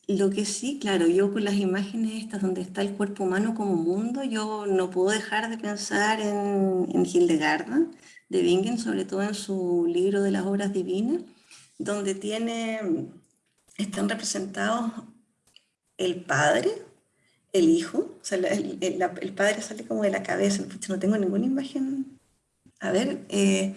Lo que sí, claro, yo con las imágenes estas donde está el cuerpo humano como mundo, yo no puedo dejar de pensar en, en Hildegard de Bingen, sobre todo en su libro de las obras divinas, donde tiene, están representados el padre, el hijo, o sea, el, padre sale como de la cabeza, no tengo ninguna imagen. A ver, eh,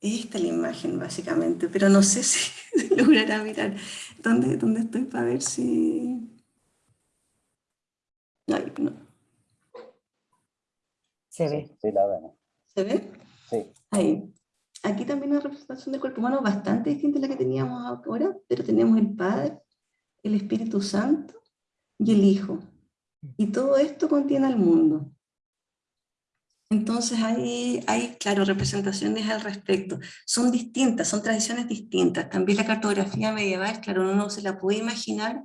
esta es la imagen básicamente, pero no sé si logrará mirar dónde, dónde estoy para ver si... no. Se ve. Sí, la vemos. ¿Se ve? Sí. Ahí. Aquí también una representación del cuerpo humano bastante distinta a la que teníamos ahora, pero tenemos el Padre, el Espíritu Santo y el Hijo. Y todo esto contiene al mundo. Entonces hay, hay, claro, representaciones al respecto. Son distintas, son tradiciones distintas. También la cartografía medieval, claro, uno no se la puede imaginar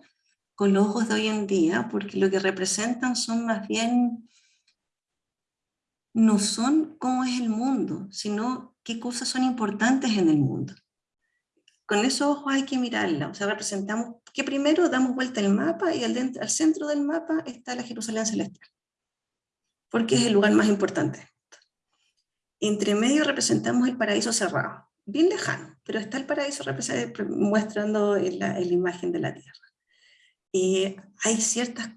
con los ojos de hoy en día, porque lo que representan son más bien, no son cómo es el mundo, sino qué cosas son importantes en el mundo. Con esos ojos hay que mirarla, o sea, representamos que primero damos vuelta al mapa y al, al centro del mapa está la Jerusalén celestial porque es el lugar más importante. Entre medio representamos el paraíso cerrado, bien lejano, pero está el paraíso mostrando la, imagen de la tierra. Hay ciertas,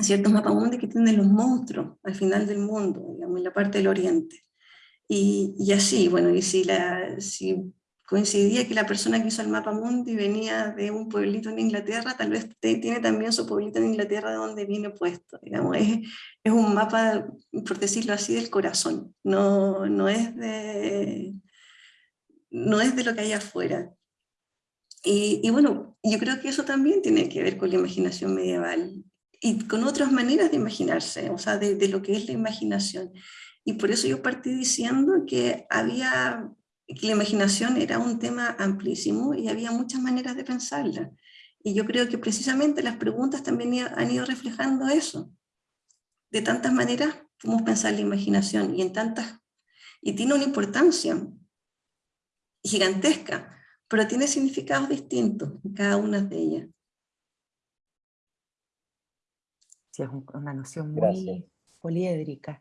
ciertos mapamundi que tienen los monstruos al final del mundo, digamos, en la parte del oriente. Y, y así, bueno, y si, la, si coincidía que la persona que hizo el mapa mundi venía de un pueblito en Inglaterra, tal vez tiene también su pueblito en Inglaterra de donde viene puesto. Digamos, es, es, un mapa, por decirlo así, del corazón, no, no, es de, no es de lo que hay afuera. Y, y, bueno, yo creo que eso también tiene que ver con la imaginación medieval y con otras maneras de imaginarse, o sea, de, de lo que es la imaginación. Y por eso yo partí diciendo que había que la imaginación era un tema amplísimo y había muchas maneras de pensarla. Y yo creo que precisamente las preguntas también han ido reflejando eso. De tantas maneras podemos pensar la imaginación y en tantas... Y tiene una importancia gigantesca, pero tiene significados distintos en cada una de ellas. Sí, es una noción muy poliédrica.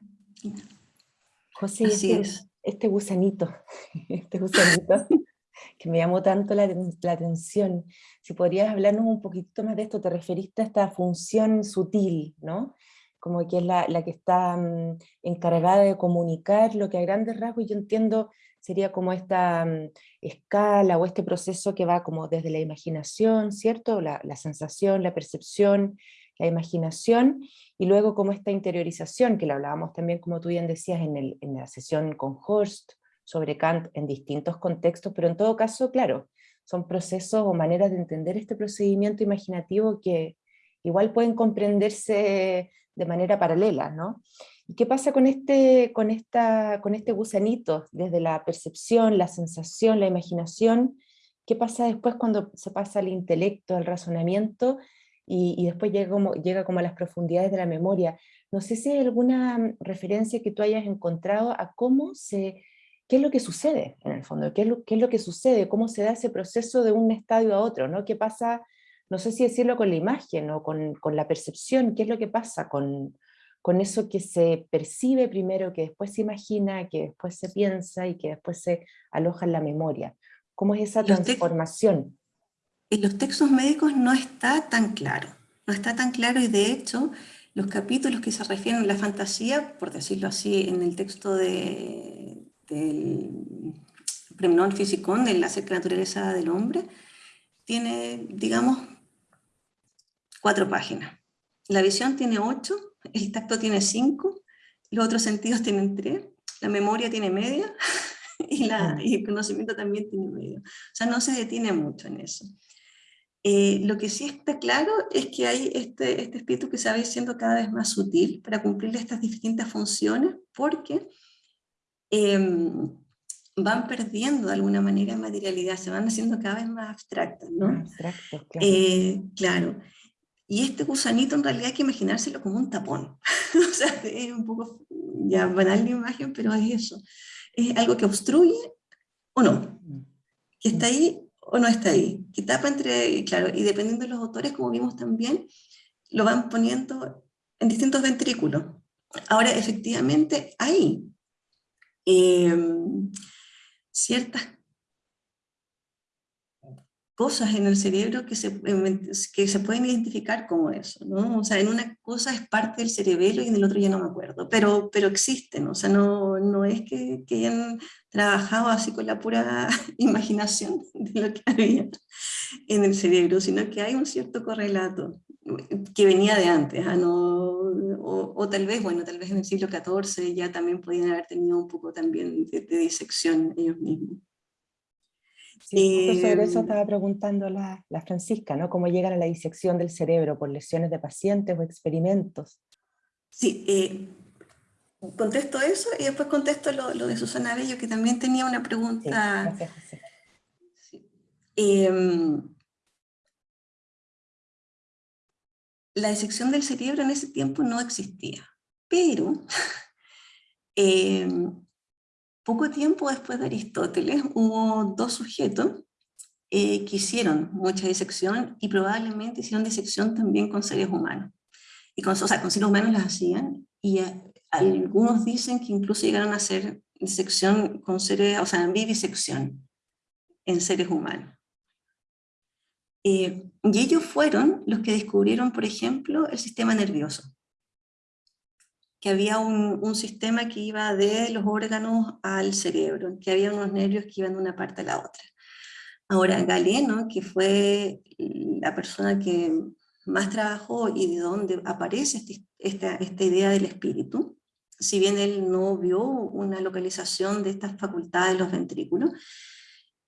José, Así es este gusanito, este gusanito que me llamó tanto la, atención. Si podrías hablarnos un poquito más de esto, te referiste a esta función sutil, ¿no? Como que es la, que está mm, encargada de comunicar lo que a grandes rasgos yo entiendo sería como esta mm, escala o este proceso que va como desde la imaginación, ¿cierto? La, la sensación, la percepción, la imaginación, y luego como esta interiorización, que lo hablábamos también, como tú bien decías, en la sesión con Horst, sobre Kant en distintos contextos, pero en todo caso, claro, son procesos o maneras de entender este procedimiento imaginativo que igual pueden comprenderse de manera paralela, ¿no? ¿Y qué pasa con este, con, esta, con este gusanito, desde la percepción, la sensación, la imaginación? ¿Qué pasa después cuando se pasa al intelecto, al razonamiento? Y, después llega como, llega como a las profundidades de la memoria. No sé si hay alguna mm, referencia que tú hayas encontrado a cómo se, qué es lo que sucede en el fondo, qué es lo, qué es lo que sucede, cómo se da ese proceso de un estadio a otro, ¿no? ¿Qué pasa, no sé si decirlo con la imagen o con, con la percepción, qué es lo que pasa con, con eso que se percibe primero, que después se imagina, que después se piensa y que después se aloja en la memoria? ¿Cómo es esa transformación? En los textos médicos no está tan claro, no está tan claro y de hecho los capítulos que se refieren a la fantasía, por decirlo así, en el texto de, del Premión Físicón, de la naturaleza del hombre, tiene, digamos, cuatro páginas. La visión tiene ocho, el tacto tiene cinco, los otros sentidos tienen tres, la memoria tiene media y, la, y el conocimiento también tiene medio. O sea, no se detiene mucho en eso. Eh, lo que sí está claro es que hay este, este espíritu que se va siendo cada vez más sutil para cumplir estas distintas funciones, porque em, van perdiendo de alguna manera materialidad, se van haciendo cada vez más abstractas, ¿no? Claro. Eh, claro. Y este gusanito en realidad hay que imaginárselo como un tapón. o sea, es un poco ya banal la imagen, pero es eso. Es algo que obstruye o no. Mm. Que está ahí o no está ahí, que tapa entre, claro, y dependiendo de los autores, como vimos también, lo van poniendo en distintos ventrículos. Ahora, efectivamente, hay em, ciertas cosas en el cerebro que se, que se pueden identificar como eso, ¿no? O sea, en una cosa es parte del cerebelo y en el otro ya no me acuerdo, pero, pero existen, o sea, no, no es que, que hayan trabajado así con la pura imaginación de lo que había en el cerebro, sino que hay un cierto correlato que venía de antes, ¿ah? no, o, o, tal vez, bueno, tal vez en el siglo XIV ya también podían haber tenido un poco también de, de disección ellos mismos. Sí, sobre eso em, estaba preguntando la, la, Francisca, ¿no? ¿Cómo llegan a la disección del cerebro por lesiones de pacientes o experimentos? Sí, eh, contesto eso y después contesto lo, lo, de Susana Bello, que también tenía una pregunta. Sí, gracias, sí. Eh, la disección del cerebro en ese tiempo no existía, pero eh, poco tiempo después de Aristóteles hubo dos sujetos eh, que hicieron mucha disección y probablemente hicieron disección también con seres humanos. Y con, o sea, con seres humanos las hacían y algunos dicen que incluso llegaron a hacer disección con seres, o sea, vivisección en seres humanos. Eh, y ellos fueron los que descubrieron, por ejemplo, el sistema nervioso. Que había un, un, sistema que iba de los órganos al cerebro, que había unos nervios que iban de una parte a la otra. Ahora, Galeno, que fue la persona que más trabajó y de donde aparece este, esta, esta idea del espíritu, si bien él no vio una localización de estas facultades de los ventrículos,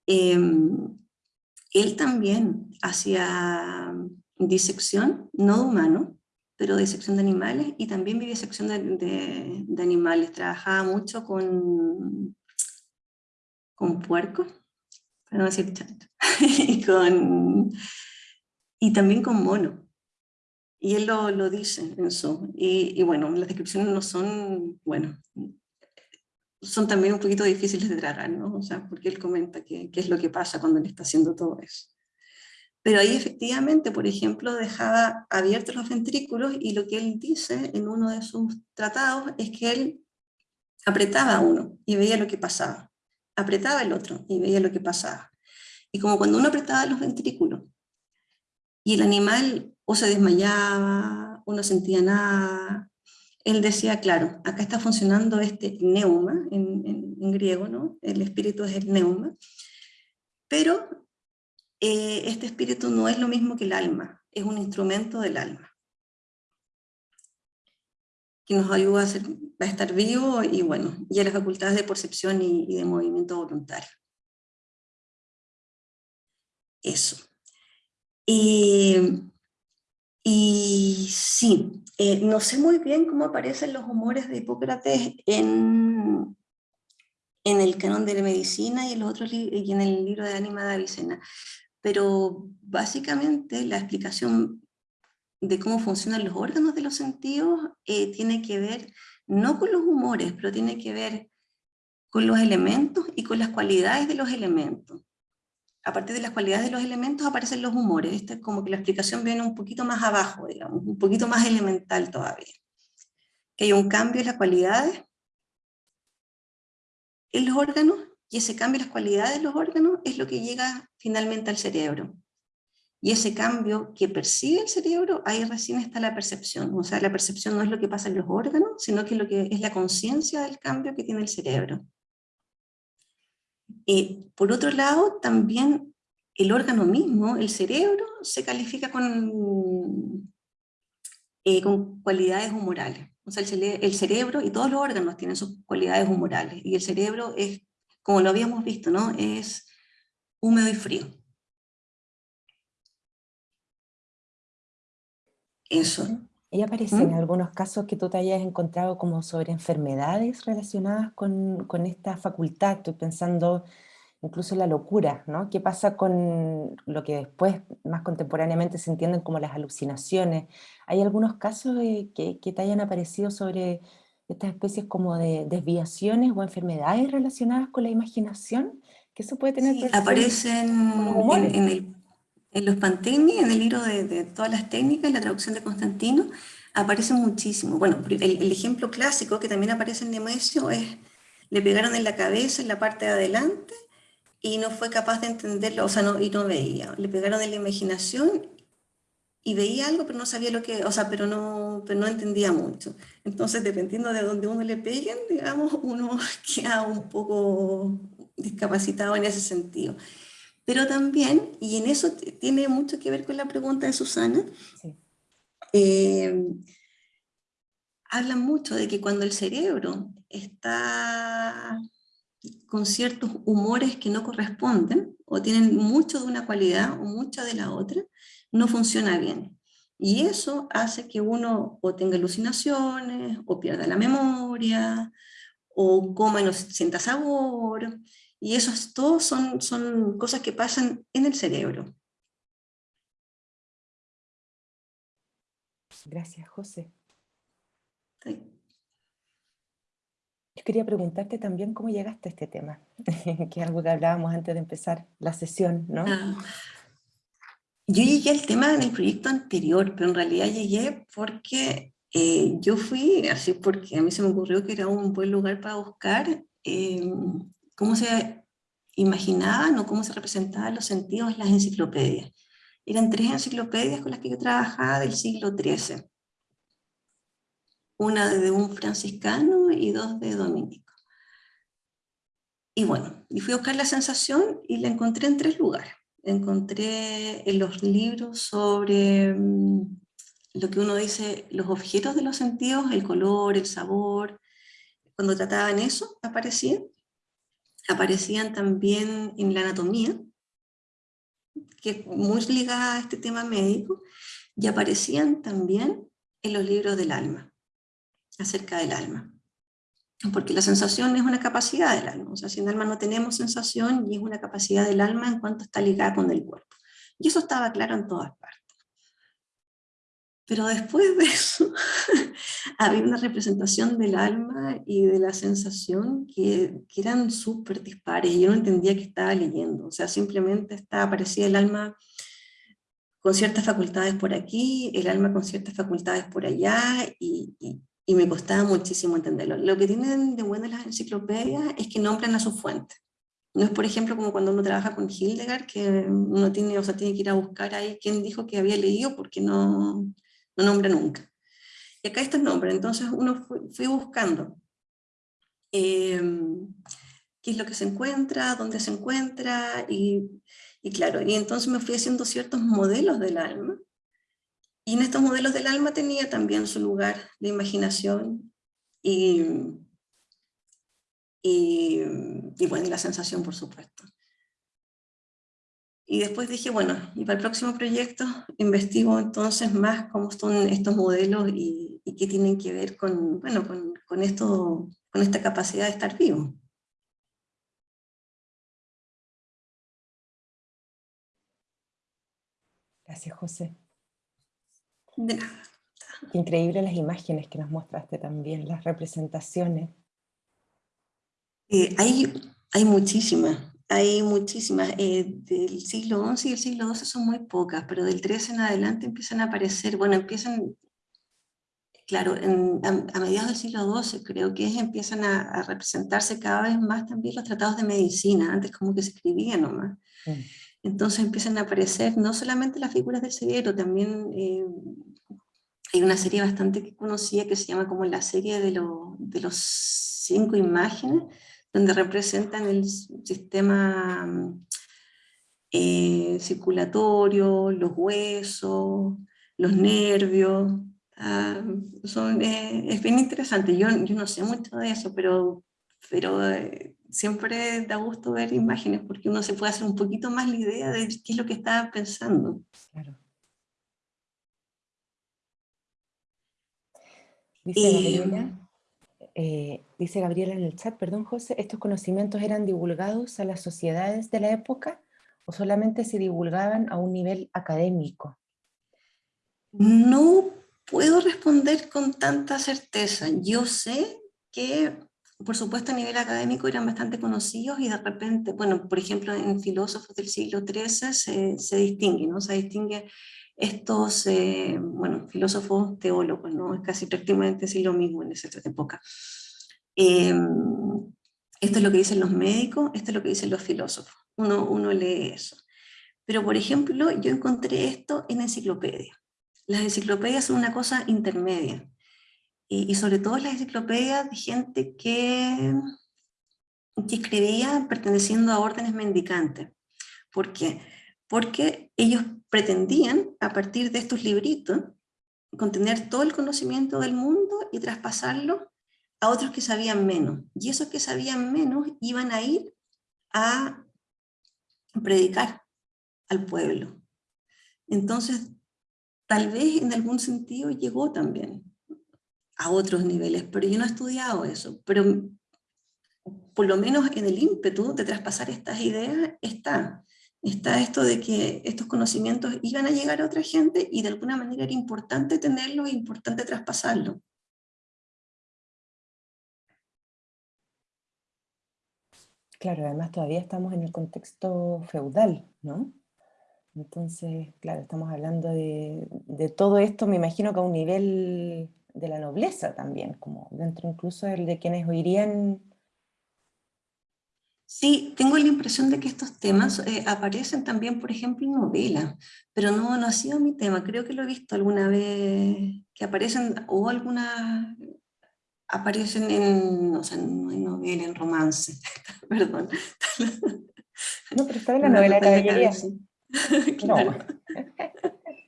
eh, él también hacía disección, no de humanos, pero disección de animales, y también vivisección de, de, animales. Trabajaba mucho con, con puercos, para no decir chancho, y, con, y también con mono. Y él lo, lo dice en su... Y, y, bueno, las descripciones no son, bueno, son también un poquito difíciles de tragar, ¿no? O sea, porque él comenta qué es lo que pasa cuando él está haciendo todo eso. Pero ahí efectivamente, por ejemplo, dejaba abiertos los ventrículos y lo que él dice en uno de sus tratados es que él apretaba uno y veía lo que pasaba. Apretaba el otro y veía lo que pasaba. Y como cuando uno apretaba los ventrículos y el animal o se desmayaba, o no sentía nada, él decía, claro, acá está funcionando este neuma, en, en, griego, ¿no? El espíritu es el neuma, pero eh, este espíritu no es lo mismo que el alma, es un instrumento del alma, que nos ayuda a, ser, estar vivo y bueno, y a las facultades de percepción y, de movimiento voluntario. Eso. Y y sí, eh, no sé muy bien cómo aparecen los humores de Hipócrates en, en el canon de la medicina y en, los otros y en el libro de Ánima de Avicena, pero básicamente la explicación de cómo funcionan los órganos de los sentidos eh, tiene que ver no con los humores, pero tiene que ver con los elementos y con las cualidades de los elementos a partir de las cualidades de los elementos aparecen los humores. Esta es como que la explicación viene un poquito más abajo, digamos, un poquito más elemental todavía. Que hay un cambio en las cualidades en los órganos, y ese cambio en las cualidades de los órganos es lo que llega finalmente al cerebro. Y ese cambio que percibe el cerebro, ahí recién está la percepción. O sea, la percepción no es lo que pasa en los órganos, sino que, lo que es la conciencia del cambio que tiene el cerebro. Eh, por otro lado, también el órgano mismo, el cerebro, se califica con, eh, con cualidades humorales. O sea, el, el, cerebro y todos los órganos tienen sus cualidades humorales. Y el cerebro es, como lo habíamos visto, ¿no? es húmedo y frío. Eso. ¿Y aparece en ¿Mm? algunos casos que tú te hayas encontrado como sobre enfermedades relacionadas con, con, esta facultad? Estoy pensando incluso en la locura, ¿no? ¿Qué pasa con lo que después, más contemporáneamente, se entienden como las alucinaciones? ¿Hay algunos casos de, que, que, te hayan aparecido sobre estas especies como de desviaciones o enfermedades relacionadas con la imaginación? ¿Que eso puede tener sí, aparecen en, en el en los Panteni, en el libro de, de, todas las técnicas, la traducción de Constantino, aparece muchísimo. Bueno, el, el, ejemplo clásico que también aparece en Nemesio es, le pegaron en la cabeza, en la parte de adelante, y no fue capaz de entenderlo, o sea, no, y no veía. Le pegaron en la imaginación y veía algo, pero no sabía lo que, o sea, pero no, pero no entendía mucho. Entonces, dependiendo de dónde uno le peguen, digamos, uno queda un poco discapacitado en ese sentido. Pero también, y en eso tiene mucho que ver con la pregunta de Susana, sí. eh, hablan mucho de que cuando el cerebro está con ciertos humores que no corresponden, o tienen mucho de una cualidad o mucho de la otra, no funciona bien. Y eso hace que uno o tenga alucinaciones, o pierda la memoria, o coma y no sienta sabor, y eso todo son, son cosas que pasan en el cerebro. Gracias, José. Yo quería preguntarte también cómo llegaste a este tema, que es algo que hablábamos antes de empezar la sesión, ¿no? Ah. Yo llegué al tema en el proyecto anterior, pero en realidad llegué porque eh, yo fui, así porque a mí se me ocurrió que era un buen lugar para buscar eh, cómo se imaginaban o cómo se representaban los sentidos en las enciclopedias. Eran tres enciclopedias con las que yo trabajaba del siglo XIII. Una de un franciscano y dos de dominico. Y bueno, y fui a buscar la sensación y la encontré en tres lugares encontré en los libros sobre mm, lo que uno dice, los objetos de los sentidos, el color, el sabor, cuando trataban eso, aparecían. Aparecían también en la anatomía, que es muy ligada a este tema médico, y aparecían también en los libros del alma, acerca del alma porque la sensación es una capacidad del alma, o sea, si en el alma no tenemos sensación y es una capacidad del alma en cuanto está ligada con el cuerpo. Y eso estaba claro en todas partes. Pero después de eso, había una representación del alma y de la sensación que, eran súper dispares, y yo no entendía que estaba leyendo, o sea, simplemente estaba, aparecía el alma con ciertas facultades por aquí, el alma con ciertas facultades por allá, y me costaba muchísimo entenderlo. Lo que tienen de bueno las enciclopedias es que nombran a su fuente. No es, por ejemplo, como cuando uno trabaja con Hildegard, que uno tiene, o sea, tiene que ir a buscar ahí quién dijo que había leído, porque no, no nombra nunca. Y acá está el nombre, entonces uno fui, buscando em, qué es lo que se encuentra, dónde se encuentra, y, y claro, y entonces me fui haciendo ciertos modelos del alma, y en estos modelos del alma tenía también su lugar de imaginación y, y, bueno, la sensación, por supuesto. Y después dije, bueno, y para el próximo proyecto investigo entonces más cómo son estos modelos y, qué tienen que ver con, bueno, con, con, esto, con esta capacidad de estar vivo. Gracias, José. De nada. Increíble las imágenes que nos mostraste también, las representaciones. Eh, hay, hay muchísimas, hay muchísimas. Eh, del siglo XI y el siglo XII son muy pocas, pero del XIII en adelante empiezan a aparecer, bueno, empiezan, claro, a, mediados del siglo XII creo que empiezan a, representarse cada vez más también los tratados de medicina, antes como que se escribían nomás. Mm. Entonces empiezan a aparecer no solamente las figuras del cerebro, también eh, hay una serie bastante conocida que se llama como la serie de, de los cinco imágenes, donde representan el sistema eh, circulatorio, los huesos, los nervios, ah, son, eh, es bien interesante, yo, yo, no sé mucho de eso, pero, pero siempre da gusto ver imágenes porque uno se puede hacer un poquito más la idea de qué es lo que estaba pensando. Claro. Dice, Gabriela, eh, dice Gabriela en el chat, perdón José, ¿estos conocimientos eran divulgados a las sociedades de la época o solamente se divulgaban a un nivel académico? No puedo responder con tanta certeza. Yo sé que por supuesto a nivel académico eran bastante conocidos y de repente, bueno, por ejemplo en filósofos del siglo XIII se, se distingue, ¿no? Se distingue estos, eh, bueno, filósofos teólogos, ¿no? Es casi prácticamente decir lo mismo en esa época. Em, esto es lo que dicen los médicos, esto es lo que dicen los filósofos. Uno, uno lee eso. Pero, por ejemplo, yo encontré esto en enciclopedia. Las enciclopedias son una cosa intermedia y, sobre todo las enciclopedias de gente que, que escribía perteneciendo a órdenes mendicantes. ¿Por qué? Porque ellos pretendían, a partir de estos libritos, contener todo el conocimiento del mundo y traspasarlo a otros que sabían menos. Y esos que sabían menos iban a ir a predicar al pueblo. Entonces, tal vez en algún sentido llegó también a otros niveles, pero yo no he estudiado eso, pero por lo menos en el ímpetu de traspasar estas ideas está. Está esto de que estos conocimientos iban a llegar a otra gente y de alguna manera era importante tenerlo e importante traspasarlo. Claro, además todavía estamos en el contexto feudal, ¿no? Entonces, claro, estamos hablando de, de todo esto, me imagino que a un nivel de la nobleza también, como dentro incluso el de quienes oirían Sí, tengo la impresión de que estos temas eh, aparecen también, por ejemplo, en novelas, pero no, no ha sido mi tema, creo que lo he visto alguna vez, que aparecen, o alguna, aparecen en, o sea, no en novela, en romance, perdón. No, pero está en la novela de caballería. claro.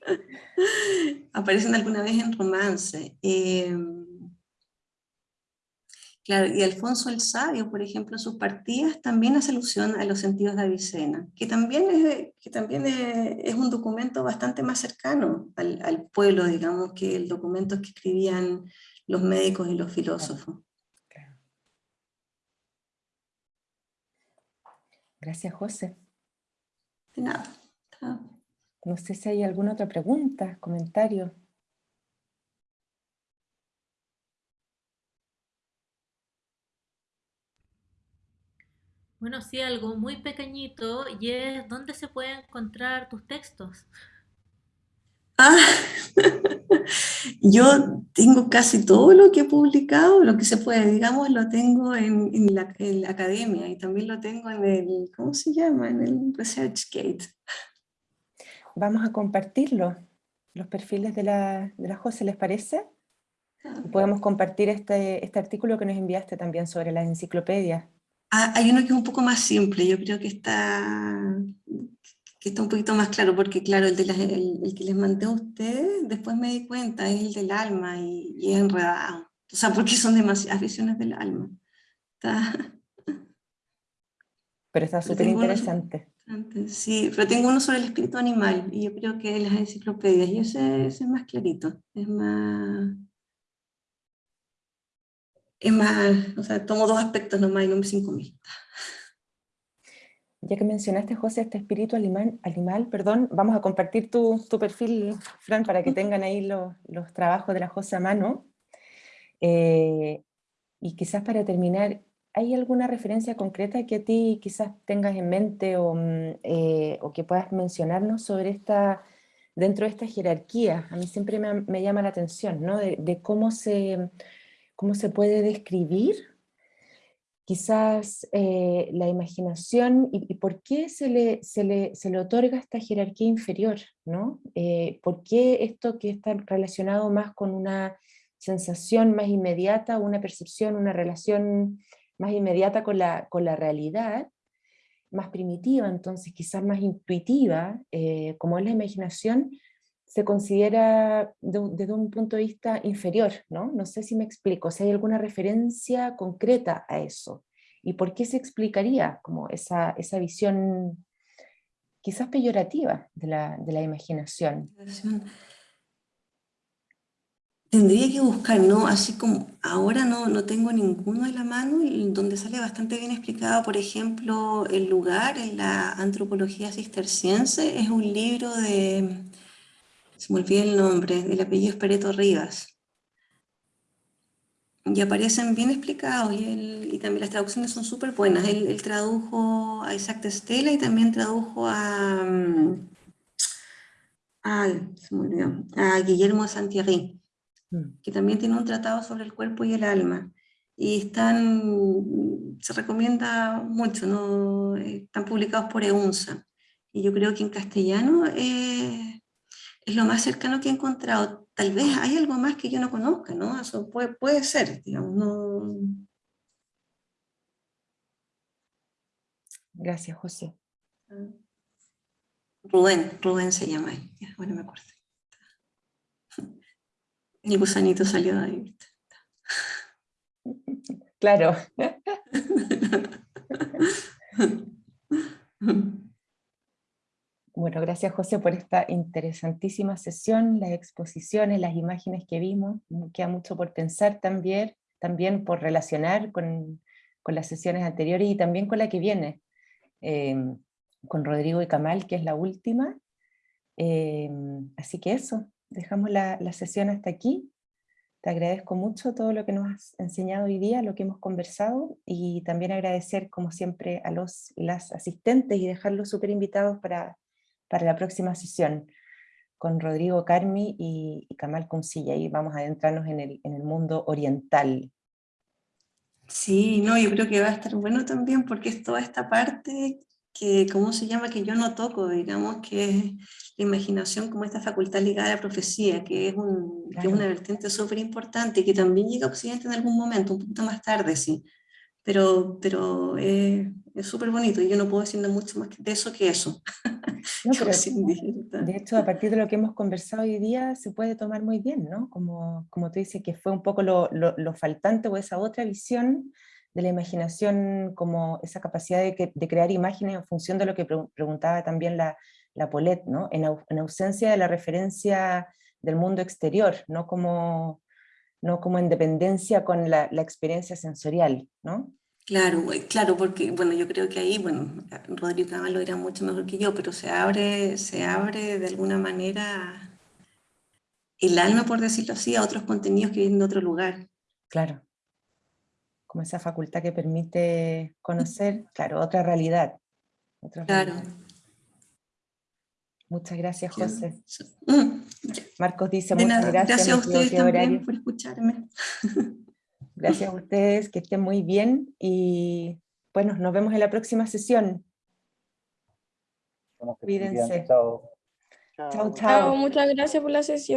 aparecen alguna vez en romance. Eh, Claro, y Alfonso el Sabio, por ejemplo, sus partidas también hace alusión a los sentidos de Avicena, que también es, que también es, un documento bastante más cercano al, pueblo, digamos, que el documento que escribían los médicos y los filósofos. Gracias, José. De nada. No sé si hay alguna otra pregunta, comentario. Bueno, sí, algo muy pequeñito y es dónde se pueden encontrar tus textos. Ah, yo tengo casi todo lo que he publicado, lo que se puede, digamos, lo tengo en, la, academia y también lo tengo en el, ¿cómo se llama? En el ResearchGate. Vamos a compartirlo, los perfiles de la, de la José, ¿les parece? Ah. Podemos compartir este, este artículo que nos enviaste también sobre las enciclopedias. Ah, hay uno que es un poco más simple, yo creo que está, que está un poquito más claro, porque claro, el, de el, que les mandé a ustedes, después me di cuenta, es el del alma y, es enredado. O sea, porque son demasiadas visiones del alma. Pero está súper interesante. Sí, pero tengo uno sobre el espíritu animal, y yo creo que las enciclopedias, y ese, ese es más clarito, es más es más, o sea, tomo dos aspectos nomás y no cinco mil. Ya que mencionaste, José, este espíritu animal, animal perdón, vamos a compartir tu, tu perfil, Fran, para que tengan ahí los, los trabajos de la José a mano. Eh, y quizás para terminar, ¿hay alguna referencia concreta que a ti quizás tengas en mente o, mm, eh, o que puedas mencionarnos sobre esta, dentro de esta jerarquía? A mí siempre me, me llama la atención, ¿no? De, de cómo se ¿Cómo se puede describir? Quizás eh, la imaginación y, por qué se le, se, le, se le, otorga esta jerarquía inferior, ¿no? Eh, ¿Por qué esto que está relacionado más con una sensación más inmediata, una percepción, una relación más inmediata con la, con la realidad, más primitiva, entonces quizás más intuitiva, eh, como es la imaginación, se considera desde un punto de vista inferior, ¿no? No sé si me explico, si hay alguna referencia concreta a eso, y por qué se explicaría como esa, esa visión quizás peyorativa de la, de la imaginación. Tendría que buscar, ¿no? Así como ahora no, no tengo ninguno de la mano, donde sale bastante bien explicado, por ejemplo, el lugar en la antropología cisterciense, es un libro de se me olvida el nombre, el apellido es Pereto Rivas. Y aparecen bien explicados y, también las traducciones son súper buenas. Él, tradujo a Isaac de Estela y también tradujo a, mm, se me olvidó, a Guillermo de Santiago, mm. que también tiene un tratado sobre el cuerpo y el alma. Y están, se recomienda mucho, ¿no? están publicados por EUNSA. Y yo creo que en castellano eh, es lo más cercano que he encontrado. Tal vez hay algo más que yo no conozca, ¿no? Eso puede, puede ser, digamos, no... Gracias, José. Rubén, Rubén se llama él, bueno me acuerdo. El gusanito salió de ahí. Claro. Bueno, gracias José por esta interesantísima sesión, las exposiciones, las imágenes que vimos, queda mucho por pensar también, también por relacionar con, con las sesiones anteriores y también con la que viene, eh, con Rodrigo y Kamal, que es la última. Eh, así que eso, dejamos la, la sesión hasta aquí. Te agradezco mucho todo lo que nos has enseñado hoy día, lo que hemos conversado, y también agradecer, como siempre, a los las asistentes y dejarlos súper invitados para, para la próxima sesión con Rodrigo Carmi y, y Kamal Kunsilla, y vamos a adentrarnos en el, en el mundo oriental. Sí, no, yo creo que va a estar bueno también porque es toda esta parte que, ¿cómo se llama? Que yo no toco, digamos, que es la imaginación como esta facultad ligada a la profecía, que es, un, que es una vertiente súper importante y que también llega a Occidente en algún momento, un poquito más tarde, sí. Pero, pero es súper bonito y yo no puedo decir nada mucho más de eso que eso. No, pero, de hecho, a partir de lo que hemos conversado hoy día, se puede tomar muy bien, ¿no? Como, como tú dices, que fue un poco lo, lo, lo faltante o esa otra visión de la imaginación como esa capacidad de, de, crear imágenes en función de lo que pre preguntaba también la, la Paulette, ¿no? En, au, en, ausencia de la referencia del mundo exterior, no como, no como en dependencia con la, la experiencia sensorial, ¿no? Claro, claro, porque bueno, yo creo que ahí, bueno, Rodrigo Camal lo dirá mucho mejor que yo, pero se abre, se abre de alguna manera el alma, por decirlo así, a otros contenidos que vienen de otro lugar. Claro, como esa facultad que permite conocer, claro, otra realidad. Otra claro. Realidad. Muchas gracias, José. Marcos dice, de muchas nada, gracias. Gracias a ustedes también por escucharme. Gracias a ustedes, que estén muy bien y bueno, nos vemos en la próxima sesión. Cuídense. Chao. Chao, chao. Muchas gracias por la sesión.